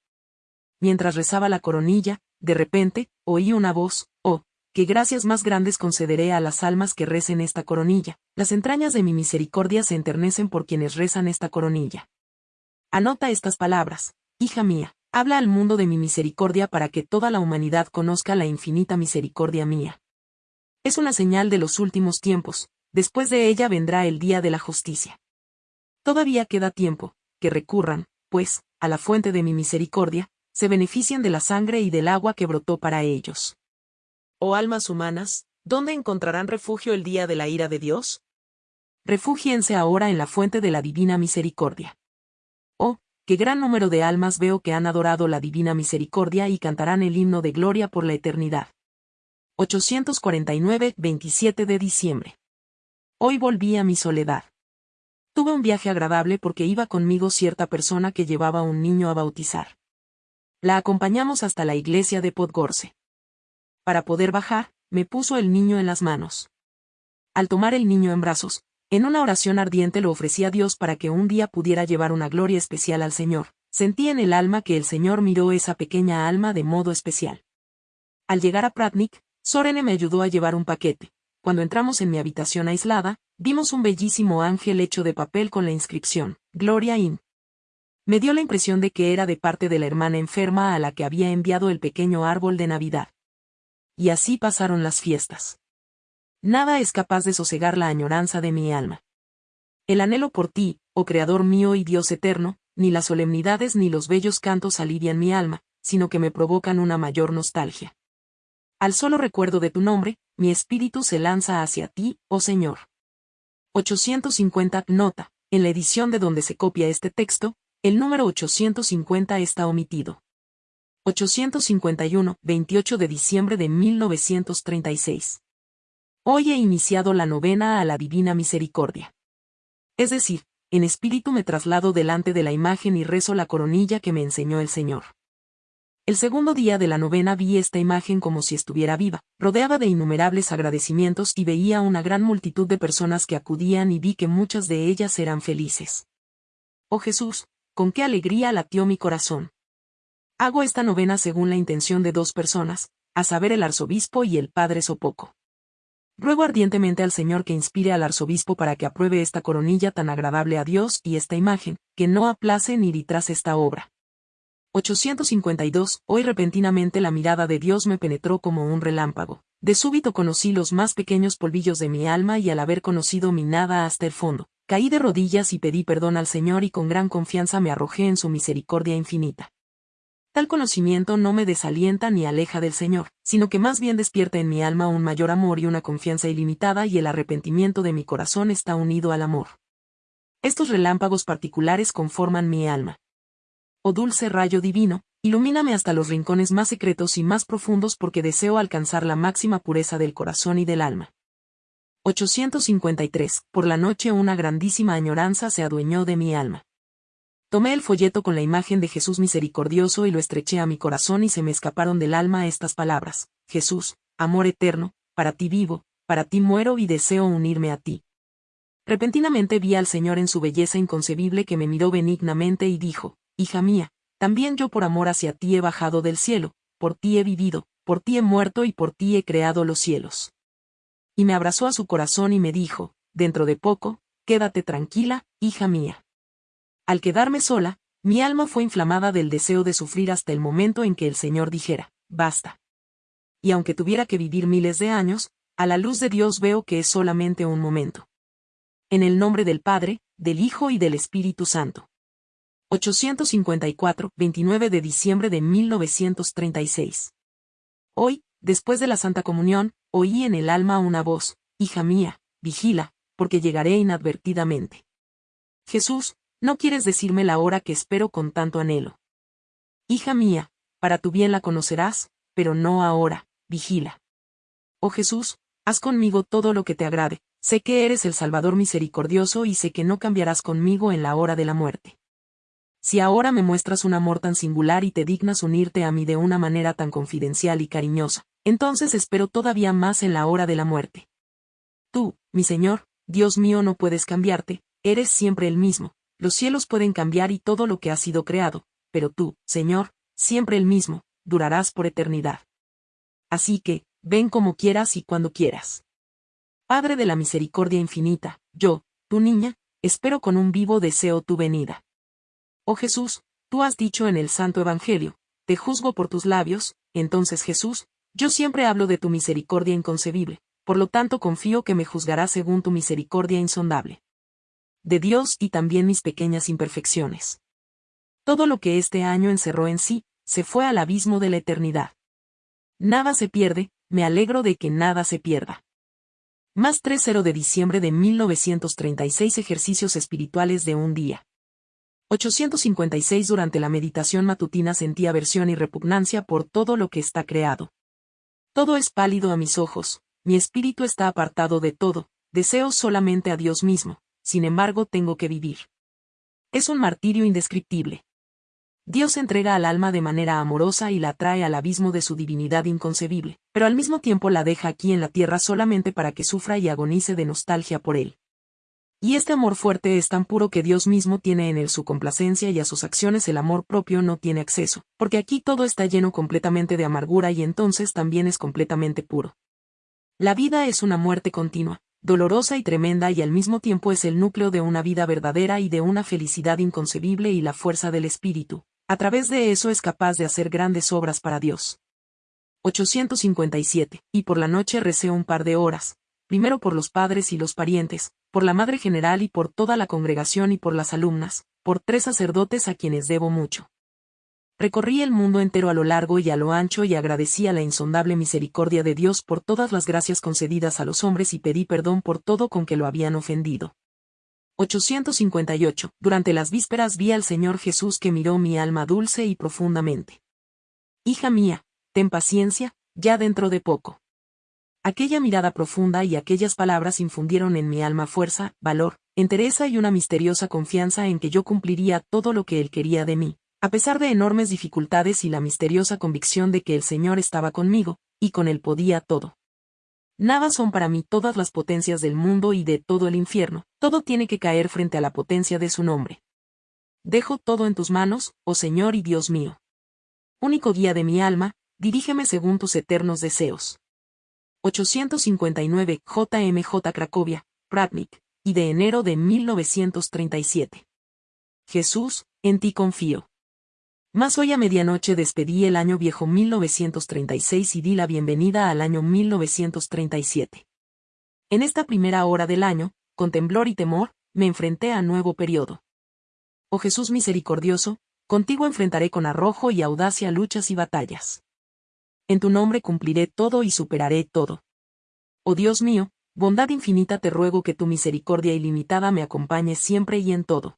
Mientras rezaba la coronilla, de repente, oí una voz, oh, qué gracias más grandes concederé a las almas que recen esta coronilla, las entrañas de mi misericordia se enternecen por quienes rezan esta coronilla. Anota estas palabras, hija mía, habla al mundo de mi misericordia para que toda la humanidad conozca la infinita misericordia mía. Es una señal de los últimos tiempos, después de ella vendrá el día de la justicia. Todavía queda tiempo, que recurran, pues, a la fuente de mi misericordia, se benefician de la sangre y del agua que brotó para ellos. Oh almas humanas, ¿dónde encontrarán refugio el día de la ira de Dios? Refúgiense ahora en la fuente de la divina misericordia. Oh, qué gran número de almas veo que han adorado la divina misericordia y cantarán el himno de gloria por la eternidad. 849-27 de diciembre. Hoy volví a mi soledad. Tuve un viaje agradable porque iba conmigo cierta persona que llevaba un niño a bautizar. La acompañamos hasta la iglesia de Podgorce. Para poder bajar, me puso el niño en las manos. Al tomar el niño en brazos, en una oración ardiente lo ofrecí a Dios para que un día pudiera llevar una gloria especial al Señor. Sentí en el alma que el Señor miró esa pequeña alma de modo especial. Al llegar a Pratnik, Sorene me ayudó a llevar un paquete. Cuando entramos en mi habitación aislada, vimos un bellísimo ángel hecho de papel con la inscripción, Gloria in. Me dio la impresión de que era de parte de la hermana enferma a la que había enviado el pequeño árbol de Navidad. Y así pasaron las fiestas. Nada es capaz de sosegar la añoranza de mi alma. El anhelo por ti, oh Creador mío y Dios eterno, ni las solemnidades ni los bellos cantos alivian mi alma, sino que me provocan una mayor nostalgia. Al solo recuerdo de tu nombre, mi espíritu se lanza hacia ti, oh Señor. 850 Nota. En la edición de donde se copia este texto, el número 850 está omitido. 851, 28 de diciembre de 1936. Hoy he iniciado la novena a la Divina Misericordia. Es decir, en espíritu me traslado delante de la imagen y rezo la coronilla que me enseñó el Señor. El segundo día de la novena vi esta imagen como si estuviera viva, rodeada de innumerables agradecimientos y veía una gran multitud de personas que acudían y vi que muchas de ellas eran felices. Oh Jesús, con qué alegría latió mi corazón. Hago esta novena según la intención de dos personas, a saber el arzobispo y el padre Sopoco. Ruego ardientemente al Señor que inspire al arzobispo para que apruebe esta coronilla tan agradable a Dios y esta imagen, que no aplace ni retrase esta obra. 852. Hoy repentinamente la mirada de Dios me penetró como un relámpago. De súbito conocí los más pequeños polvillos de mi alma y al haber conocido mi nada hasta el fondo, Caí de rodillas y pedí perdón al Señor y con gran confianza me arrojé en su misericordia infinita. Tal conocimiento no me desalienta ni aleja del Señor, sino que más bien despierta en mi alma un mayor amor y una confianza ilimitada y el arrepentimiento de mi corazón está unido al amor. Estos relámpagos particulares conforman mi alma. Oh dulce rayo divino, ilumíname hasta los rincones más secretos y más profundos porque deseo alcanzar la máxima pureza del corazón y del alma. 853. Por la noche una grandísima añoranza se adueñó de mi alma. Tomé el folleto con la imagen de Jesús misericordioso y lo estreché a mi corazón y se me escaparon del alma estas palabras. Jesús, amor eterno, para ti vivo, para ti muero y deseo unirme a ti. Repentinamente vi al Señor en su belleza inconcebible que me miró benignamente y dijo, Hija mía, también yo por amor hacia ti he bajado del cielo, por ti he vivido, por ti he muerto y por ti he creado los cielos y me abrazó a su corazón y me dijo, dentro de poco, quédate tranquila, hija mía. Al quedarme sola, mi alma fue inflamada del deseo de sufrir hasta el momento en que el Señor dijera, basta. Y aunque tuviera que vivir miles de años, a la luz de Dios veo que es solamente un momento. En el nombre del Padre, del Hijo y del Espíritu Santo. 854, 29 de diciembre de 1936. Hoy, después de la Santa Comunión, oí en el alma una voz, Hija mía, vigila, porque llegaré inadvertidamente. Jesús, no quieres decirme la hora que espero con tanto anhelo. Hija mía, para tu bien la conocerás, pero no ahora, vigila. Oh Jesús, haz conmigo todo lo que te agrade, sé que eres el Salvador misericordioso y sé que no cambiarás conmigo en la hora de la muerte. Si ahora me muestras un amor tan singular y te dignas unirte a mí de una manera tan confidencial y cariñosa, entonces espero todavía más en la hora de la muerte. Tú, mi Señor, Dios mío, no puedes cambiarte, eres siempre el mismo, los cielos pueden cambiar y todo lo que ha sido creado, pero tú, Señor, siempre el mismo, durarás por eternidad. Así que, ven como quieras y cuando quieras. Padre de la misericordia infinita, yo, tu niña, espero con un vivo deseo tu venida. Oh Jesús, tú has dicho en el Santo Evangelio, te juzgo por tus labios, entonces Jesús, yo siempre hablo de tu misericordia inconcebible, por lo tanto confío que me juzgarás según tu misericordia insondable. De Dios y también mis pequeñas imperfecciones. Todo lo que este año encerró en sí, se fue al abismo de la eternidad. Nada se pierde, me alegro de que nada se pierda. Más 3-0 de diciembre de 1936 Ejercicios espirituales de un día. 856 Durante la meditación matutina sentí aversión y repugnancia por todo lo que está creado. Todo es pálido a mis ojos, mi espíritu está apartado de todo, deseo solamente a Dios mismo, sin embargo tengo que vivir. Es un martirio indescriptible. Dios entrega al alma de manera amorosa y la trae al abismo de su divinidad inconcebible, pero al mismo tiempo la deja aquí en la tierra solamente para que sufra y agonice de nostalgia por él. Y este amor fuerte es tan puro que Dios mismo tiene en él su complacencia y a sus acciones el amor propio no tiene acceso, porque aquí todo está lleno completamente de amargura y entonces también es completamente puro. La vida es una muerte continua, dolorosa y tremenda y al mismo tiempo es el núcleo de una vida verdadera y de una felicidad inconcebible y la fuerza del espíritu. A través de eso es capaz de hacer grandes obras para Dios. 857. Y por la noche recé un par de horas, primero por los padres y los parientes, por la Madre General y por toda la congregación y por las alumnas, por tres sacerdotes a quienes debo mucho. Recorrí el mundo entero a lo largo y a lo ancho y agradecí a la insondable misericordia de Dios por todas las gracias concedidas a los hombres y pedí perdón por todo con que lo habían ofendido. 858. Durante las vísperas vi al Señor Jesús que miró mi alma dulce y profundamente. Hija mía, ten paciencia, ya dentro de poco. Aquella mirada profunda y aquellas palabras infundieron en mi alma fuerza, valor, entereza y una misteriosa confianza en que yo cumpliría todo lo que él quería de mí, a pesar de enormes dificultades y la misteriosa convicción de que el Señor estaba conmigo, y con él podía todo. Nada son para mí todas las potencias del mundo y de todo el infierno, todo tiene que caer frente a la potencia de su nombre. Dejo todo en tus manos, oh Señor y Dios mío. Único guía de mi alma, dirígeme según tus eternos deseos. 859 JMJ Cracovia, Pratnik, y de enero de 1937. Jesús, en ti confío. Más hoy a medianoche despedí el año viejo 1936 y di la bienvenida al año 1937. En esta primera hora del año, con temblor y temor, me enfrenté a nuevo periodo. Oh Jesús misericordioso, contigo enfrentaré con arrojo y audacia luchas y batallas en tu nombre cumpliré todo y superaré todo. Oh Dios mío, bondad infinita te ruego que tu misericordia ilimitada me acompañe siempre y en todo.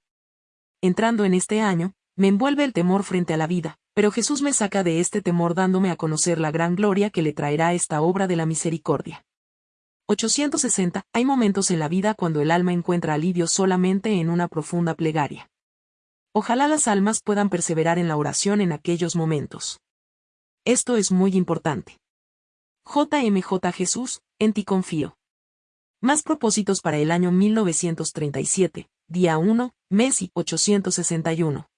Entrando en este año, me envuelve el temor frente a la vida, pero Jesús me saca de este temor dándome a conocer la gran gloria que le traerá esta obra de la misericordia. 860. Hay momentos en la vida cuando el alma encuentra alivio solamente en una profunda plegaria. Ojalá las almas puedan perseverar en la oración en aquellos momentos. Esto es muy importante. JMJ Jesús, en ti confío. Más propósitos para el año 1937, día 1, mes y 861.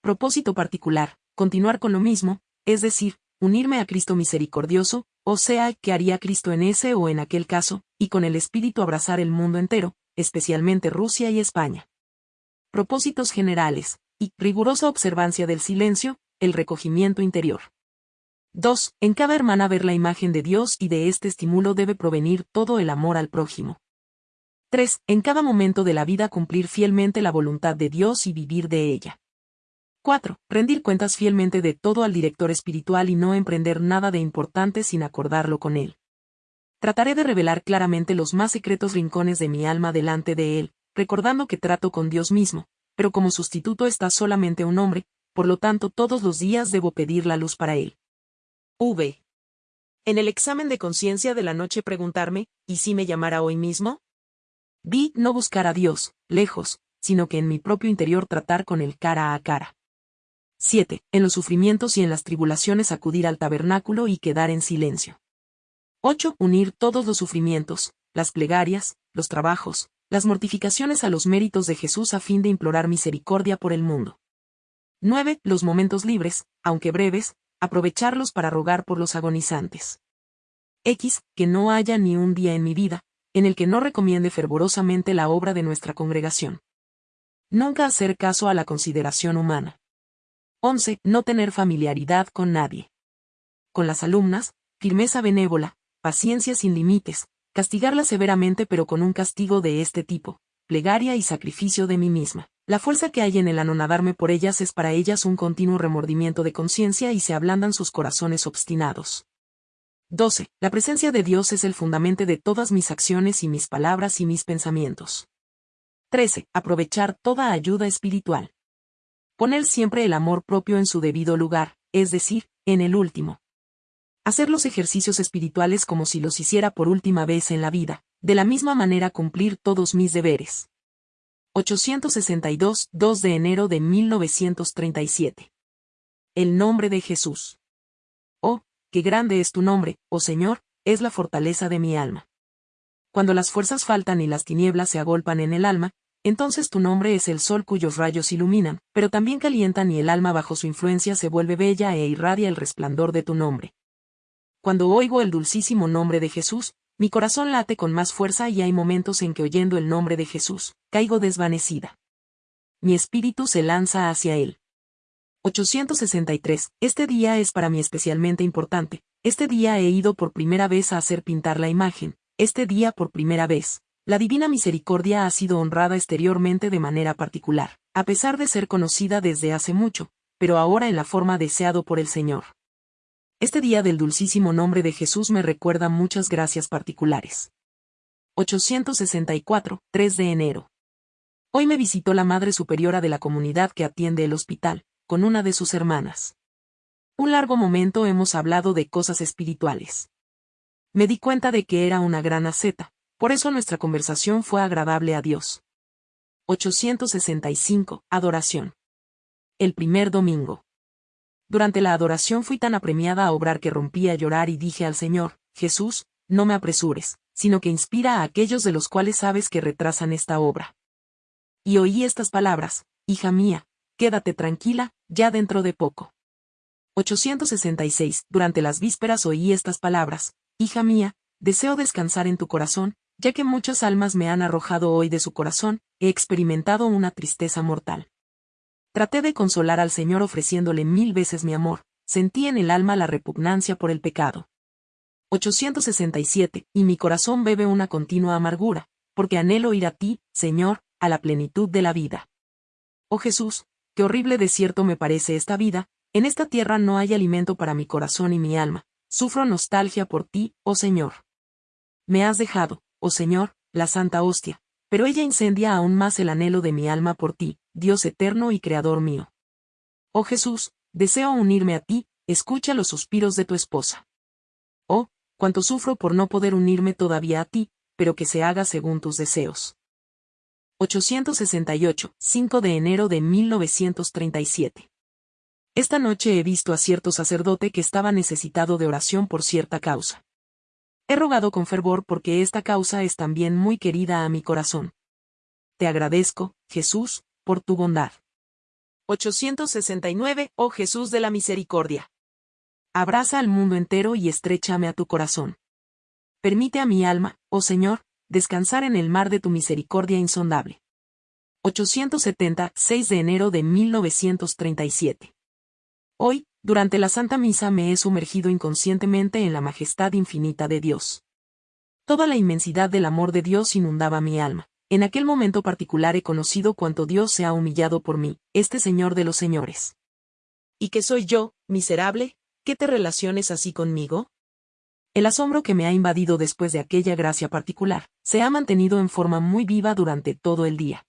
Propósito particular, continuar con lo mismo, es decir, unirme a Cristo misericordioso, o sea, que haría Cristo en ese o en aquel caso, y con el Espíritu abrazar el mundo entero, especialmente Rusia y España. Propósitos generales, y rigurosa observancia del silencio, el recogimiento interior. 2. En cada hermana ver la imagen de Dios y de este estímulo debe provenir todo el amor al prójimo. 3. En cada momento de la vida cumplir fielmente la voluntad de Dios y vivir de ella. 4. Rendir cuentas fielmente de todo al director espiritual y no emprender nada de importante sin acordarlo con él. Trataré de revelar claramente los más secretos rincones de mi alma delante de él, recordando que trato con Dios mismo, pero como sustituto está solamente un hombre, por lo tanto todos los días debo pedir la luz para él. V. En el examen de conciencia de la noche preguntarme, ¿y si me llamara hoy mismo? Vi no buscar a Dios, lejos, sino que en mi propio interior tratar con él cara a cara. 7. En los sufrimientos y en las tribulaciones acudir al tabernáculo y quedar en silencio. 8. Unir todos los sufrimientos, las plegarias, los trabajos, las mortificaciones a los méritos de Jesús a fin de implorar misericordia por el mundo. 9. Los momentos libres, aunque breves, aprovecharlos para rogar por los agonizantes. X, que no haya ni un día en mi vida, en el que no recomiende fervorosamente la obra de nuestra congregación. Nunca hacer caso a la consideración humana. 11. No tener familiaridad con nadie. Con las alumnas, firmeza benévola, paciencia sin límites, castigarlas severamente pero con un castigo de este tipo, plegaria y sacrificio de mí misma. La fuerza que hay en el anonadarme por ellas es para ellas un continuo remordimiento de conciencia y se ablandan sus corazones obstinados. 12. La presencia de Dios es el fundamento de todas mis acciones y mis palabras y mis pensamientos. 13. Aprovechar toda ayuda espiritual. Poner siempre el amor propio en su debido lugar, es decir, en el último. Hacer los ejercicios espirituales como si los hiciera por última vez en la vida, de la misma manera cumplir todos mis deberes. 862, 2 de enero de 1937. El nombre de Jesús. Oh, qué grande es tu nombre, oh Señor, es la fortaleza de mi alma. Cuando las fuerzas faltan y las tinieblas se agolpan en el alma, entonces tu nombre es el sol cuyos rayos iluminan, pero también calientan y el alma bajo su influencia se vuelve bella e irradia el resplandor de tu nombre. Cuando oigo el dulcísimo nombre de Jesús, mi corazón late con más fuerza y hay momentos en que oyendo el nombre de Jesús, caigo desvanecida. Mi espíritu se lanza hacia él. 863. Este día es para mí especialmente importante. Este día he ido por primera vez a hacer pintar la imagen. Este día por primera vez. La divina misericordia ha sido honrada exteriormente de manera particular, a pesar de ser conocida desde hace mucho, pero ahora en la forma deseado por el Señor. Este día del dulcísimo nombre de Jesús me recuerda muchas gracias particulares. 864, 3 de enero. Hoy me visitó la Madre Superiora de la comunidad que atiende el hospital, con una de sus hermanas. Un largo momento hemos hablado de cosas espirituales. Me di cuenta de que era una gran aceta, por eso nuestra conversación fue agradable a Dios. 865. Adoración. El primer domingo. Durante la adoración fui tan apremiada a obrar que rompí a llorar y dije al Señor, Jesús, no me apresures, sino que inspira a aquellos de los cuales sabes que retrasan esta obra. Y oí estas palabras, Hija mía, quédate tranquila, ya dentro de poco. 866. Durante las vísperas oí estas palabras, Hija mía, deseo descansar en tu corazón, ya que muchas almas me han arrojado hoy de su corazón, he experimentado una tristeza mortal. Traté de consolar al Señor ofreciéndole mil veces mi amor, sentí en el alma la repugnancia por el pecado. 867. Y mi corazón bebe una continua amargura, porque anhelo ir a ti, Señor, a la plenitud de la vida. Oh Jesús, qué horrible desierto me parece esta vida, en esta tierra no hay alimento para mi corazón y mi alma, sufro nostalgia por ti, oh Señor. Me has dejado, oh Señor, la santa hostia, pero ella incendia aún más el anhelo de mi alma por ti, Dios eterno y creador mío. Oh Jesús, deseo unirme a ti, escucha los suspiros de tu esposa. Oh, cuánto sufro por no poder unirme todavía a ti, pero que se haga según tus deseos. 868, 5 de enero de 1937. Esta noche he visto a cierto sacerdote que estaba necesitado de oración por cierta causa. He rogado con fervor porque esta causa es también muy querida a mi corazón. Te agradezco, Jesús, por tu bondad. 869, oh Jesús de la misericordia. Abraza al mundo entero y estrechame a tu corazón. Permite a mi alma, oh Señor, descansar en el mar de tu misericordia insondable. 870, 6 de enero de 1937. Hoy, durante la Santa Misa me he sumergido inconscientemente en la majestad infinita de Dios. Toda la inmensidad del amor de Dios inundaba mi alma. En aquel momento particular he conocido cuánto Dios se ha humillado por mí, este Señor de los señores. ¿Y qué soy yo, miserable? ¿Qué te relaciones así conmigo? El asombro que me ha invadido después de aquella gracia particular, se ha mantenido en forma muy viva durante todo el día.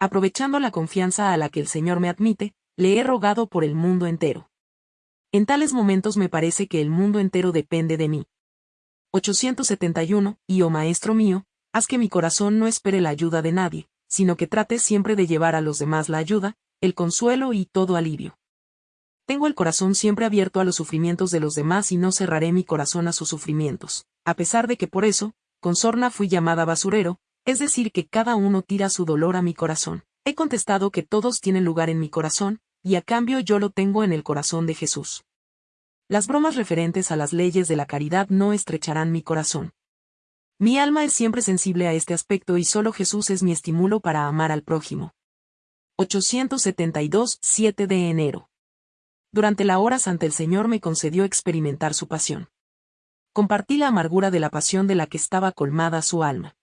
Aprovechando la confianza a la que el Señor me admite, le he rogado por el mundo entero. En tales momentos me parece que el mundo entero depende de mí. 871, y oh Maestro mío, haz que mi corazón no espere la ayuda de nadie, sino que trate siempre de llevar a los demás la ayuda, el consuelo y todo alivio. Tengo el corazón siempre abierto a los sufrimientos de los demás y no cerraré mi corazón a sus sufrimientos, a pesar de que por eso, con sorna fui llamada basurero, es decir que cada uno tira su dolor a mi corazón. He contestado que todos tienen lugar en mi corazón, y a cambio yo lo tengo en el corazón de Jesús. Las bromas referentes a las leyes de la caridad no estrecharán mi corazón. Mi alma es siempre sensible a este aspecto y solo Jesús es mi estímulo para amar al prójimo. 872, 7 de enero. Durante la hora santa el Señor me concedió experimentar su pasión. Compartí la amargura de la pasión de la que estaba colmada su alma.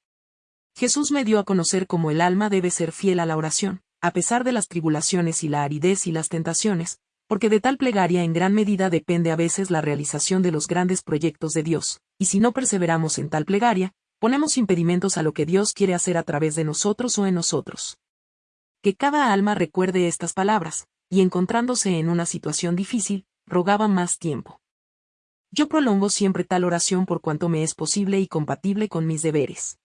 Jesús me dio a conocer cómo el alma debe ser fiel a la oración, a pesar de las tribulaciones y la aridez y las tentaciones, porque de tal plegaria en gran medida depende a veces la realización de los grandes proyectos de Dios, y si no perseveramos en tal plegaria, ponemos impedimentos a lo que Dios quiere hacer a través de nosotros o en nosotros. Que cada alma recuerde estas palabras, y encontrándose en una situación difícil, rogaba más tiempo. Yo prolongo siempre tal oración por cuanto me es posible y compatible con mis deberes.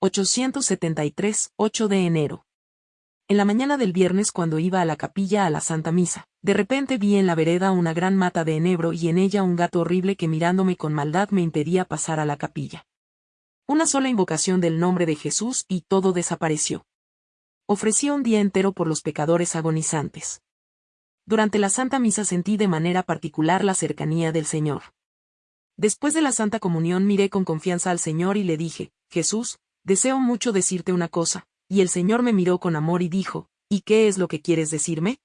873, 8 de enero. En la mañana del viernes cuando iba a la capilla a la Santa Misa, de repente vi en la vereda una gran mata de enebro y en ella un gato horrible que mirándome con maldad me impedía pasar a la capilla. Una sola invocación del nombre de Jesús y todo desapareció. Ofrecí un día entero por los pecadores agonizantes. Durante la Santa Misa sentí de manera particular la cercanía del Señor. Después de la Santa Comunión miré con confianza al Señor y le dije, Jesús, deseo mucho decirte una cosa, y el Señor me miró con amor y dijo, ¿Y qué es lo que quieres decirme?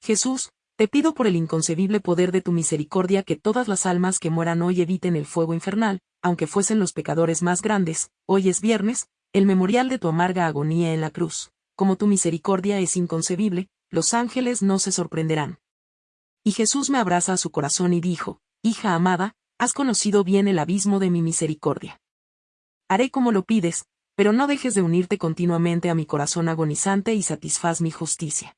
Jesús, te pido por el inconcebible poder de tu misericordia que todas las almas que mueran hoy eviten el fuego infernal, aunque fuesen los pecadores más grandes, hoy es viernes, el memorial de tu amarga agonía en la cruz. Como tu misericordia es inconcebible, los ángeles no se sorprenderán. Y Jesús me abraza a su corazón y dijo, Hija amada, has conocido bien el abismo de mi misericordia. Haré como lo pides, pero no dejes de unirte continuamente a mi corazón agonizante y satisfaz mi justicia.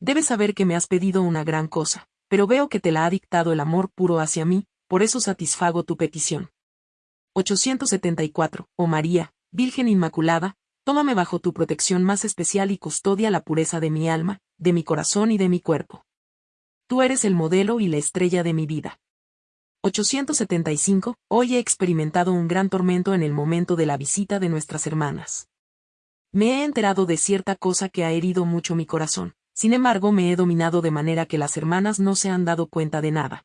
Debes saber que me has pedido una gran cosa, pero veo que te la ha dictado el amor puro hacia mí, por eso satisfago tu petición. 874. Oh María, Virgen Inmaculada, tómame bajo tu protección más especial y custodia la pureza de mi alma, de mi corazón y de mi cuerpo. Tú eres el modelo y la estrella de mi vida. 875, hoy he experimentado un gran tormento en el momento de la visita de nuestras hermanas. Me he enterado de cierta cosa que ha herido mucho mi corazón, sin embargo me he dominado de manera que las hermanas no se han dado cuenta de nada.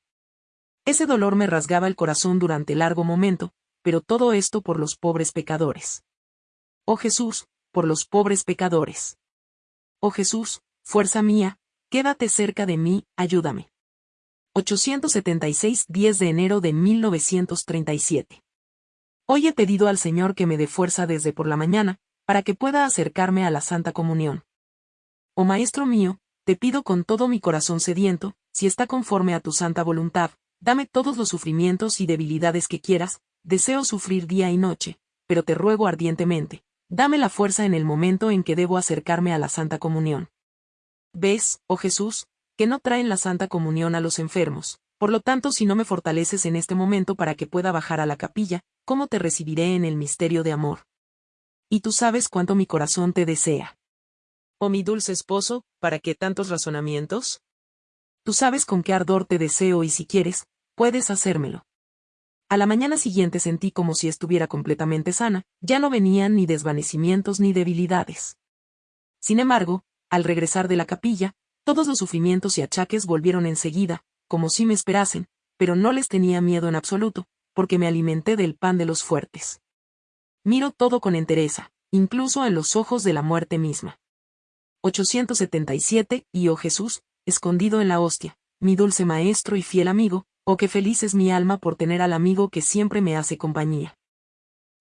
Ese dolor me rasgaba el corazón durante largo momento, pero todo esto por los pobres pecadores. Oh Jesús, por los pobres pecadores. Oh Jesús, fuerza mía, quédate cerca de mí, ayúdame. 876 10 de enero de 1937. Hoy he pedido al Señor que me dé fuerza desde por la mañana, para que pueda acercarme a la Santa Comunión. Oh Maestro mío, te pido con todo mi corazón sediento, si está conforme a tu santa voluntad, dame todos los sufrimientos y debilidades que quieras, deseo sufrir día y noche, pero te ruego ardientemente, dame la fuerza en el momento en que debo acercarme a la Santa Comunión. ¿Ves, oh Jesús, que no traen la Santa Comunión a los enfermos. Por lo tanto, si no me fortaleces en este momento para que pueda bajar a la capilla, ¿cómo te recibiré en el misterio de amor? Y tú sabes cuánto mi corazón te desea. Oh mi dulce esposo, ¿para qué tantos razonamientos? Tú sabes con qué ardor te deseo y si quieres, puedes hacérmelo. A la mañana siguiente sentí como si estuviera completamente sana, ya no venían ni desvanecimientos ni debilidades. Sin embargo, al regresar de la capilla, todos los sufrimientos y achaques volvieron enseguida, como si me esperasen, pero no les tenía miedo en absoluto, porque me alimenté del pan de los fuertes. Miro todo con entereza, incluso en los ojos de la muerte misma. 877, y oh Jesús, escondido en la hostia, mi dulce maestro y fiel amigo, oh qué feliz es mi alma por tener al amigo que siempre me hace compañía.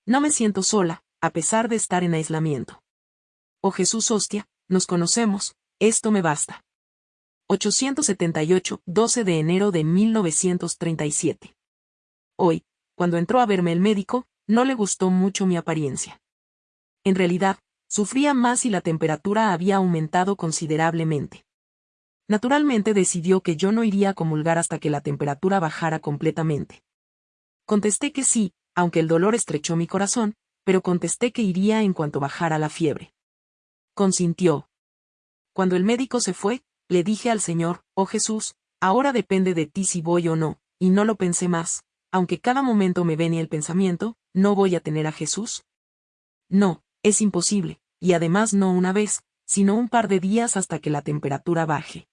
No me siento sola, a pesar de estar en aislamiento. Oh Jesús hostia, nos conocemos, esto me basta. 878, 12 de enero de 1937. Hoy, cuando entró a verme el médico, no le gustó mucho mi apariencia. En realidad, sufría más y la temperatura había aumentado considerablemente. Naturalmente decidió que yo no iría a comulgar hasta que la temperatura bajara completamente. Contesté que sí, aunque el dolor estrechó mi corazón, pero contesté que iría en cuanto bajara la fiebre. Consintió. Cuando el médico se fue, le dije al Señor, oh Jesús, ahora depende de ti si voy o no, y no lo pensé más, aunque cada momento me venía el pensamiento, ¿no voy a tener a Jesús? No, es imposible, y además no una vez, sino un par de días hasta que la temperatura baje.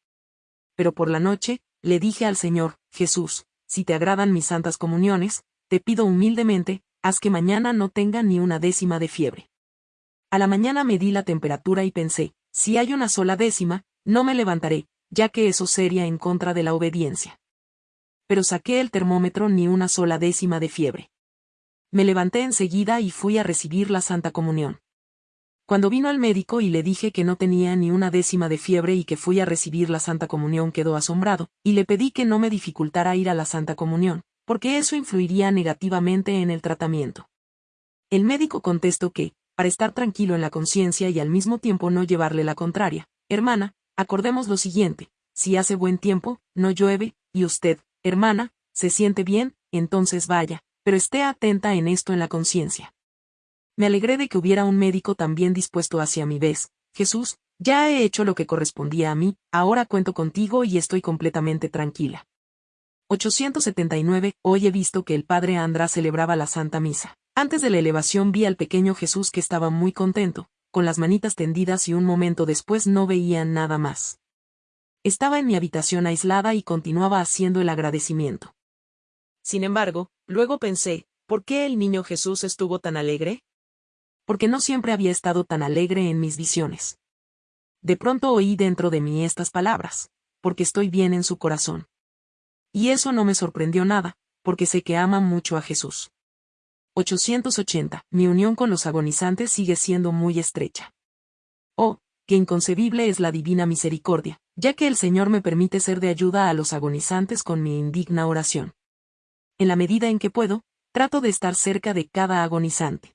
Pero por la noche, le dije al Señor, Jesús, si te agradan mis santas comuniones, te pido humildemente, haz que mañana no tenga ni una décima de fiebre. A la mañana medí la temperatura y pensé, si hay una sola décima, no me levantaré, ya que eso sería en contra de la obediencia. Pero saqué el termómetro ni una sola décima de fiebre. Me levanté enseguida y fui a recibir la Santa Comunión. Cuando vino al médico y le dije que no tenía ni una décima de fiebre y que fui a recibir la Santa Comunión quedó asombrado, y le pedí que no me dificultara ir a la Santa Comunión, porque eso influiría negativamente en el tratamiento. El médico contestó que, para estar tranquilo en la conciencia y al mismo tiempo no llevarle la contraria, hermana, acordemos lo siguiente, si hace buen tiempo, no llueve, y usted, hermana, se siente bien, entonces vaya, pero esté atenta en esto en la conciencia. Me alegré de que hubiera un médico también dispuesto hacia mi vez. Jesús, ya he hecho lo que correspondía a mí, ahora cuento contigo y estoy completamente tranquila. 879. Hoy he visto que el padre András celebraba la Santa Misa. Antes de la elevación vi al pequeño Jesús que estaba muy contento, con las manitas tendidas y un momento después no veía nada más. Estaba en mi habitación aislada y continuaba haciendo el agradecimiento. Sin embargo, luego pensé, ¿por qué el niño Jesús estuvo tan alegre? porque no siempre había estado tan alegre en mis visiones. De pronto oí dentro de mí estas palabras, porque estoy bien en su corazón. Y eso no me sorprendió nada, porque sé que ama mucho a Jesús. 880. Mi unión con los agonizantes sigue siendo muy estrecha. Oh, qué inconcebible es la divina misericordia, ya que el Señor me permite ser de ayuda a los agonizantes con mi indigna oración. En la medida en que puedo, trato de estar cerca de cada agonizante.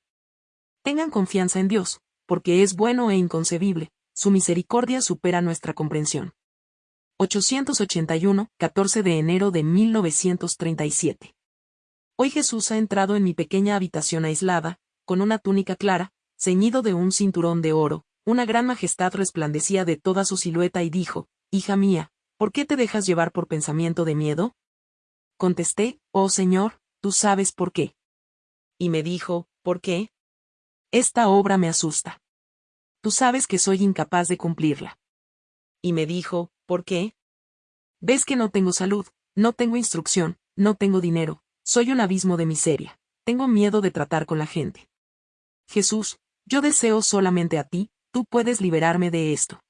Tengan confianza en Dios, porque es bueno e inconcebible, su misericordia supera nuestra comprensión. 881, 14 de enero de 1937. Hoy Jesús ha entrado en mi pequeña habitación aislada, con una túnica clara, ceñido de un cinturón de oro, una gran majestad resplandecía de toda su silueta y dijo, Hija mía, ¿por qué te dejas llevar por pensamiento de miedo? Contesté, Oh Señor, tú sabes por qué. Y me dijo, ¿por qué? Esta obra me asusta. Tú sabes que soy incapaz de cumplirla. Y me dijo, ¿por qué? Ves que no tengo salud, no tengo instrucción, no tengo dinero, soy un abismo de miseria, tengo miedo de tratar con la gente. Jesús, yo deseo solamente a ti, tú puedes liberarme de esto.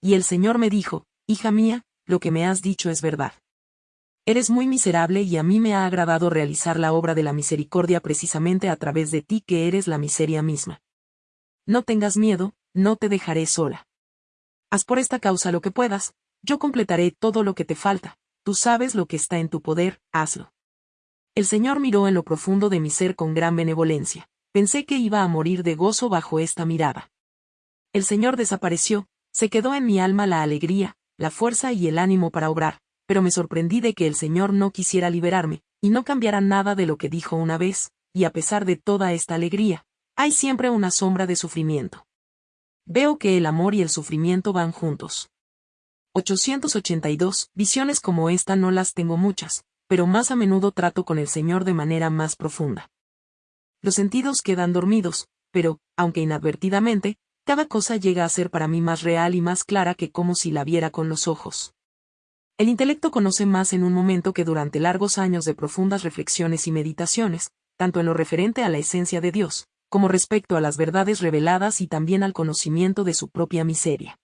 Y el Señor me dijo, Hija mía, lo que me has dicho es verdad. Eres muy miserable y a mí me ha agradado realizar la obra de la misericordia precisamente a través de ti que eres la miseria misma. No tengas miedo, no te dejaré sola. Haz por esta causa lo que puedas, yo completaré todo lo que te falta, tú sabes lo que está en tu poder, hazlo. El Señor miró en lo profundo de mi ser con gran benevolencia, pensé que iba a morir de gozo bajo esta mirada. El Señor desapareció, se quedó en mi alma la alegría, la fuerza y el ánimo para obrar, pero me sorprendí de que el Señor no quisiera liberarme, y no cambiara nada de lo que dijo una vez, y a pesar de toda esta alegría, hay siempre una sombra de sufrimiento. Veo que el amor y el sufrimiento van juntos. 882. Visiones como esta no las tengo muchas, pero más a menudo trato con el Señor de manera más profunda. Los sentidos quedan dormidos, pero, aunque inadvertidamente, cada cosa llega a ser para mí más real y más clara que como si la viera con los ojos. El intelecto conoce más en un momento que durante largos años de profundas reflexiones y meditaciones, tanto en lo referente a la esencia de Dios, como respecto a las verdades reveladas y también al conocimiento de su propia miseria.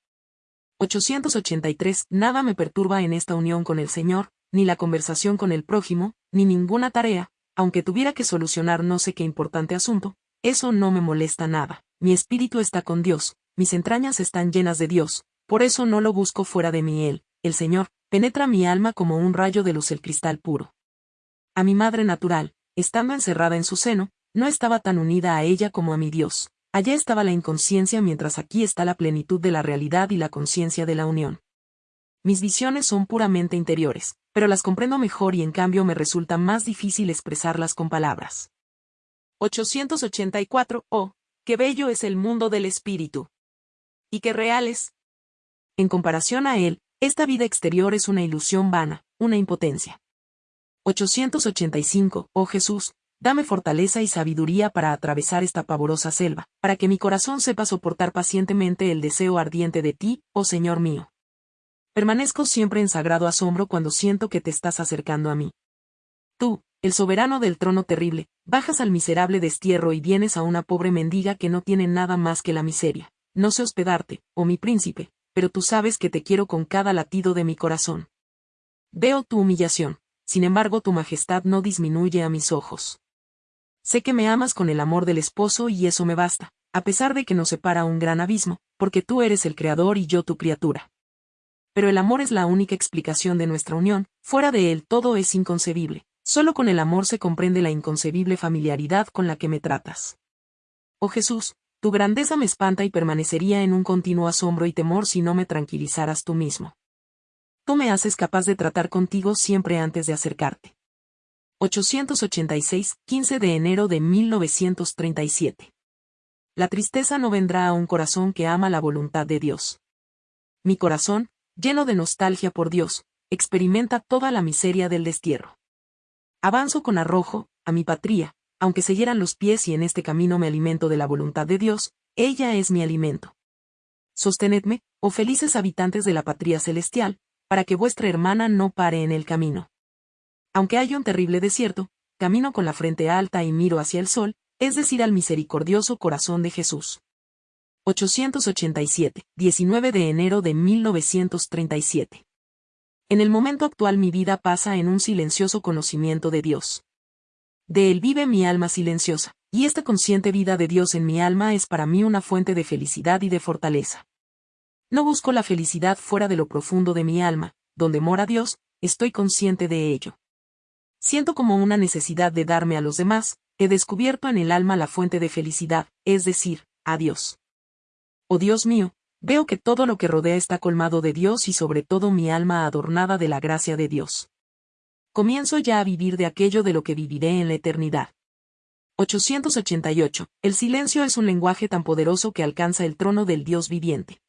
883. Nada me perturba en esta unión con el Señor, ni la conversación con el prójimo, ni ninguna tarea, aunque tuviera que solucionar no sé qué importante asunto, eso no me molesta nada. Mi espíritu está con Dios, mis entrañas están llenas de Dios, por eso no lo busco fuera de mí Él, el Señor, penetra mi alma como un rayo de luz el cristal puro. A mi madre natural, estando encerrada en su seno, no estaba tan unida a ella como a mi Dios. Allá estaba la inconsciencia mientras aquí está la plenitud de la realidad y la conciencia de la unión. Mis visiones son puramente interiores, pero las comprendo mejor y en cambio me resulta más difícil expresarlas con palabras. 884. Oh, qué bello es el mundo del espíritu. Y qué real es. En comparación a él, esta vida exterior es una ilusión vana, una impotencia. 885. Oh Jesús, dame fortaleza y sabiduría para atravesar esta pavorosa selva, para que mi corazón sepa soportar pacientemente el deseo ardiente de ti, oh Señor mío. Permanezco siempre en sagrado asombro cuando siento que te estás acercando a mí. Tú, el soberano del trono terrible, bajas al miserable destierro y vienes a una pobre mendiga que no tiene nada más que la miseria. No sé hospedarte, oh mi príncipe, pero tú sabes que te quiero con cada latido de mi corazón. Veo tu humillación, sin embargo tu majestad no disminuye a mis ojos. Sé que me amas con el amor del esposo y eso me basta, a pesar de que nos separa un gran abismo, porque tú eres el creador y yo tu criatura. Pero el amor es la única explicación de nuestra unión, fuera de él todo es inconcebible, solo con el amor se comprende la inconcebible familiaridad con la que me tratas. Oh Jesús, tu grandeza me espanta y permanecería en un continuo asombro y temor si no me tranquilizaras tú mismo. Tú me haces capaz de tratar contigo siempre antes de acercarte. 886, 15 de enero de 1937. La tristeza no vendrá a un corazón que ama la voluntad de Dios. Mi corazón, lleno de nostalgia por Dios, experimenta toda la miseria del destierro. Avanzo con arrojo, a mi patria, aunque se hieran los pies y en este camino me alimento de la voluntad de Dios, ella es mi alimento. Sostenedme, oh felices habitantes de la patria celestial, para que vuestra hermana no pare en el camino. Aunque haya un terrible desierto, camino con la frente alta y miro hacia el sol, es decir, al misericordioso corazón de Jesús. 887, 19 de enero de 1937. En el momento actual mi vida pasa en un silencioso conocimiento de Dios. De Él vive mi alma silenciosa, y esta consciente vida de Dios en mi alma es para mí una fuente de felicidad y de fortaleza. No busco la felicidad fuera de lo profundo de mi alma, donde mora Dios, estoy consciente de ello. Siento como una necesidad de darme a los demás, he descubierto en el alma la fuente de felicidad, es decir, a Dios. Oh Dios mío, veo que todo lo que rodea está colmado de Dios y sobre todo mi alma adornada de la gracia de Dios. Comienzo ya a vivir de aquello de lo que viviré en la eternidad. 888. El silencio es un lenguaje tan poderoso que alcanza el trono del Dios viviente.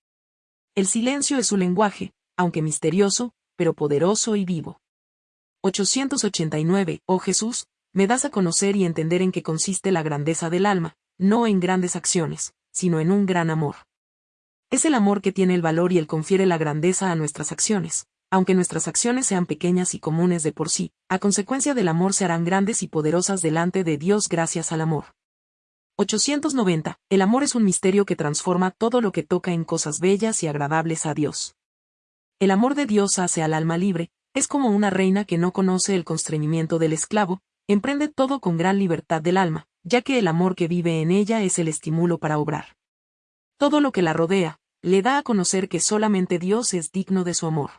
El silencio es un lenguaje, aunque misterioso, pero poderoso y vivo. 889. Oh Jesús, me das a conocer y entender en qué consiste la grandeza del alma, no en grandes acciones, sino en un gran amor. Es el amor que tiene el valor y el confiere la grandeza a nuestras acciones, aunque nuestras acciones sean pequeñas y comunes de por sí, a consecuencia del amor se harán grandes y poderosas delante de Dios gracias al amor. 890. El amor es un misterio que transforma todo lo que toca en cosas bellas y agradables a Dios. El amor de Dios hace al alma libre, es como una reina que no conoce el constreñimiento del esclavo, emprende todo con gran libertad del alma, ya que el amor que vive en ella es el estímulo para obrar. Todo lo que la rodea, le da a conocer que solamente Dios es digno de su amor.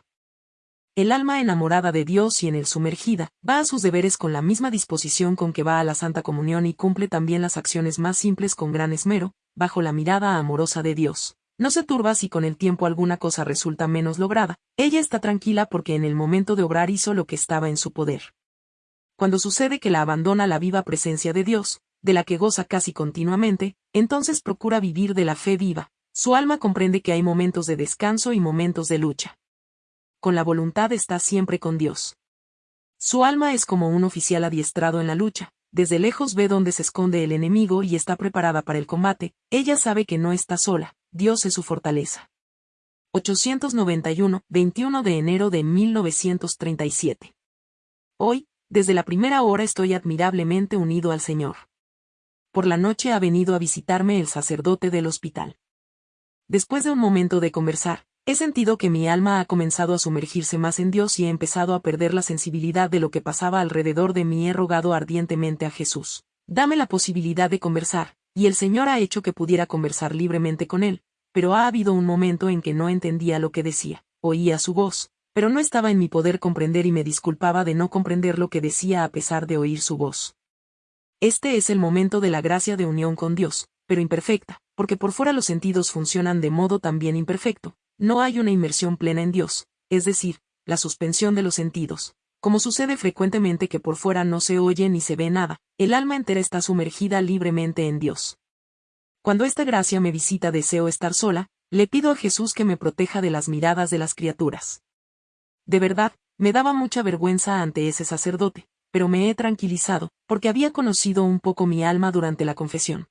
El alma enamorada de Dios y en él sumergida, va a sus deberes con la misma disposición con que va a la Santa Comunión y cumple también las acciones más simples con gran esmero, bajo la mirada amorosa de Dios. No se turba si con el tiempo alguna cosa resulta menos lograda, ella está tranquila porque en el momento de obrar hizo lo que estaba en su poder. Cuando sucede que la abandona la viva presencia de Dios, de la que goza casi continuamente, entonces procura vivir de la fe viva. Su alma comprende que hay momentos de descanso y momentos de lucha. Con la voluntad está siempre con Dios. Su alma es como un oficial adiestrado en la lucha, desde lejos ve dónde se esconde el enemigo y está preparada para el combate, ella sabe que no está sola, Dios es su fortaleza. 891, 21 de enero de 1937. Hoy, desde la primera hora estoy admirablemente unido al Señor por la noche ha venido a visitarme el sacerdote del hospital. Después de un momento de conversar, he sentido que mi alma ha comenzado a sumergirse más en Dios y he empezado a perder la sensibilidad de lo que pasaba alrededor de mí. He rogado ardientemente a Jesús. Dame la posibilidad de conversar, y el Señor ha hecho que pudiera conversar libremente con él, pero ha habido un momento en que no entendía lo que decía, oía su voz, pero no estaba en mi poder comprender y me disculpaba de no comprender lo que decía a pesar de oír su voz. Este es el momento de la gracia de unión con Dios, pero imperfecta, porque por fuera los sentidos funcionan de modo también imperfecto, no hay una inmersión plena en Dios, es decir, la suspensión de los sentidos. Como sucede frecuentemente que por fuera no se oye ni se ve nada, el alma entera está sumergida libremente en Dios. Cuando esta gracia me visita deseo estar sola, le pido a Jesús que me proteja de las miradas de las criaturas. De verdad, me daba mucha vergüenza ante ese sacerdote, pero me he tranquilizado, porque había conocido un poco mi alma durante la confesión.